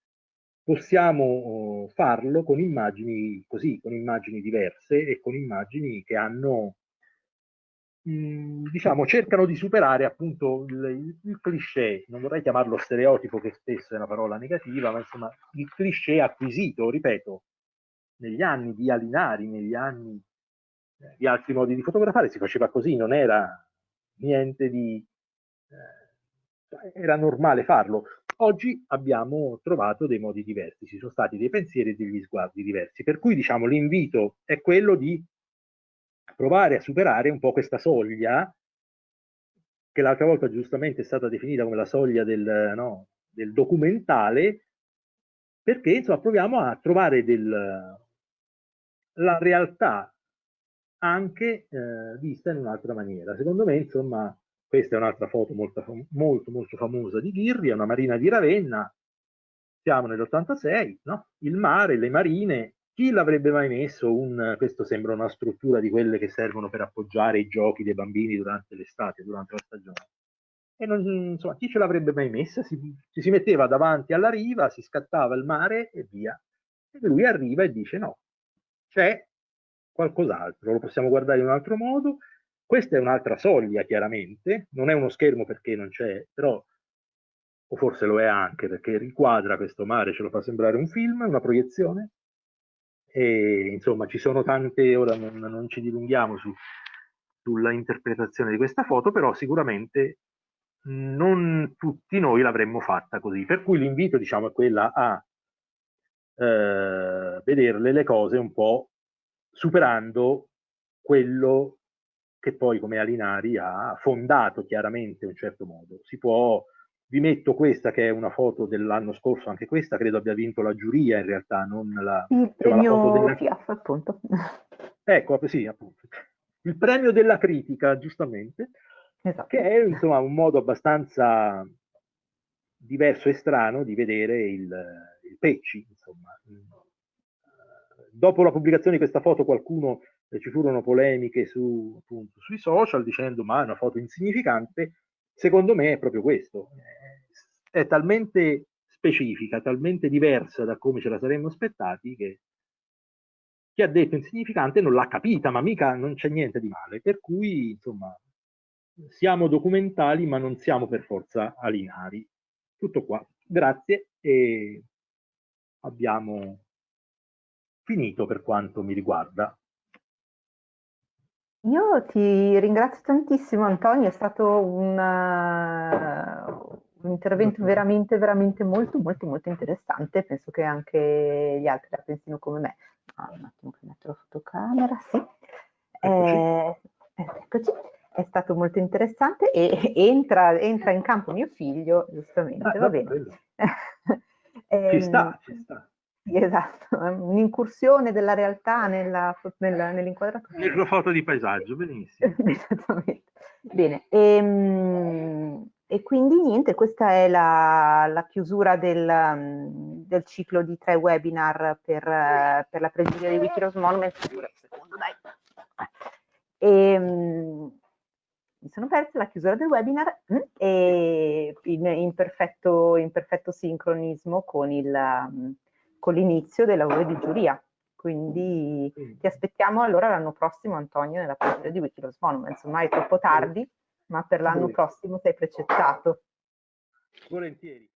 possiamo oh, farlo con immagini così, con immagini diverse e con immagini che hanno, diciamo, cercano di superare appunto il, il, cliché, non vorrei chiamarlo stereotipo che spesso è una parola negativa, ma insomma il cliché acquisito, ripeto, negli anni di Alinari, negli anni di altri modi di fotografare, si faceva così, non era niente di... Eh, era normale farlo. Oggi abbiamo trovato dei modi diversi, ci sono stati dei pensieri e degli sguardi diversi, per cui diciamo l'invito è quello di provare a superare un po' questa soglia che l'altra volta giustamente è stata definita come la soglia del, no, del documentale, perché insomma proviamo a trovare del, la realtà anche eh, vista in un'altra maniera. Secondo me, insomma, questa è un'altra foto molto, molto, molto famosa di Ghirri, è una marina di Ravenna, siamo nell'86, no? il mare, le marine, chi l'avrebbe mai messo un, questo sembra una struttura di quelle che servono per appoggiare i giochi dei bambini durante l'estate, durante la stagione. E non, insomma, chi ce l'avrebbe mai messa? Si, ci si metteva davanti alla riva, si scattava il mare e via. E lui arriva e dice no, c'è qualcos'altro, lo possiamo guardare in un altro modo. Questa è un'altra soglia, chiaramente, non è uno schermo perché non c'è, però, o forse lo è anche perché riquadra questo mare, ce lo fa sembrare un film, una proiezione. E insomma, ci sono tante, ora non, non ci dilunghiamo su, sulla interpretazione di questa foto, però sicuramente non tutti noi l'avremmo fatta così. Per cui l'invito, diciamo, è quella a eh, vederle le cose un po' superando quello che poi come Alinari ha fondato chiaramente in un certo modo. Si può, vi metto questa che è una foto dell'anno scorso, anche questa credo abbia vinto la giuria in realtà, non la...
Il premio la della... FIAF appunto.
Ecco, sì, appunto. Il premio della critica, giustamente, esatto. che è insomma un modo abbastanza diverso e strano di vedere il, il Pecci, insomma dopo la pubblicazione di questa foto qualcuno eh, ci furono polemiche su, appunto, sui social dicendo ma è una foto insignificante, secondo me è proprio questo, è talmente specifica, talmente diversa da come ce la saremmo aspettati che chi ha detto insignificante non l'ha capita, ma mica non c'è niente di male, per cui insomma siamo documentali ma non siamo per forza alinari. Tutto qua, grazie e abbiamo finito per quanto mi riguarda.
Io ti ringrazio tantissimo Antonio, è stato un, uh, un intervento veramente, veramente molto, molto, molto interessante, penso che anche gli altri la pensino come me. Ah, un attimo che metto la fotocamera, sì. Eccoci. Eh, eccoci. È stato molto interessante e [LAUGHS] entra, entra in campo mio figlio, giustamente, ah, va bene. [LAUGHS]
ci sta, ci sta.
Esatto, [LAUGHS] un'incursione della realtà nell'inquadratura.
Nella foto di paesaggio, benissimo. [LAUGHS]
Esattamente. Bene, e, ehm, e, quindi niente, questa è la, la chiusura del, del, ciclo di tre webinar per, per la pregiudia di Wikiros Monument. Secondo, dai. E, ehm, mi sono persa la chiusura del webinar mm, e in, in, perfetto, in perfetto sincronismo con il con l'inizio dei lavori di giuria. Quindi ti aspettiamo allora l'anno prossimo, Antonio, nella pagina di Wikiloss Monuments. Ormai è troppo tardi, ma per l'anno prossimo sei precettato.
Volentieri.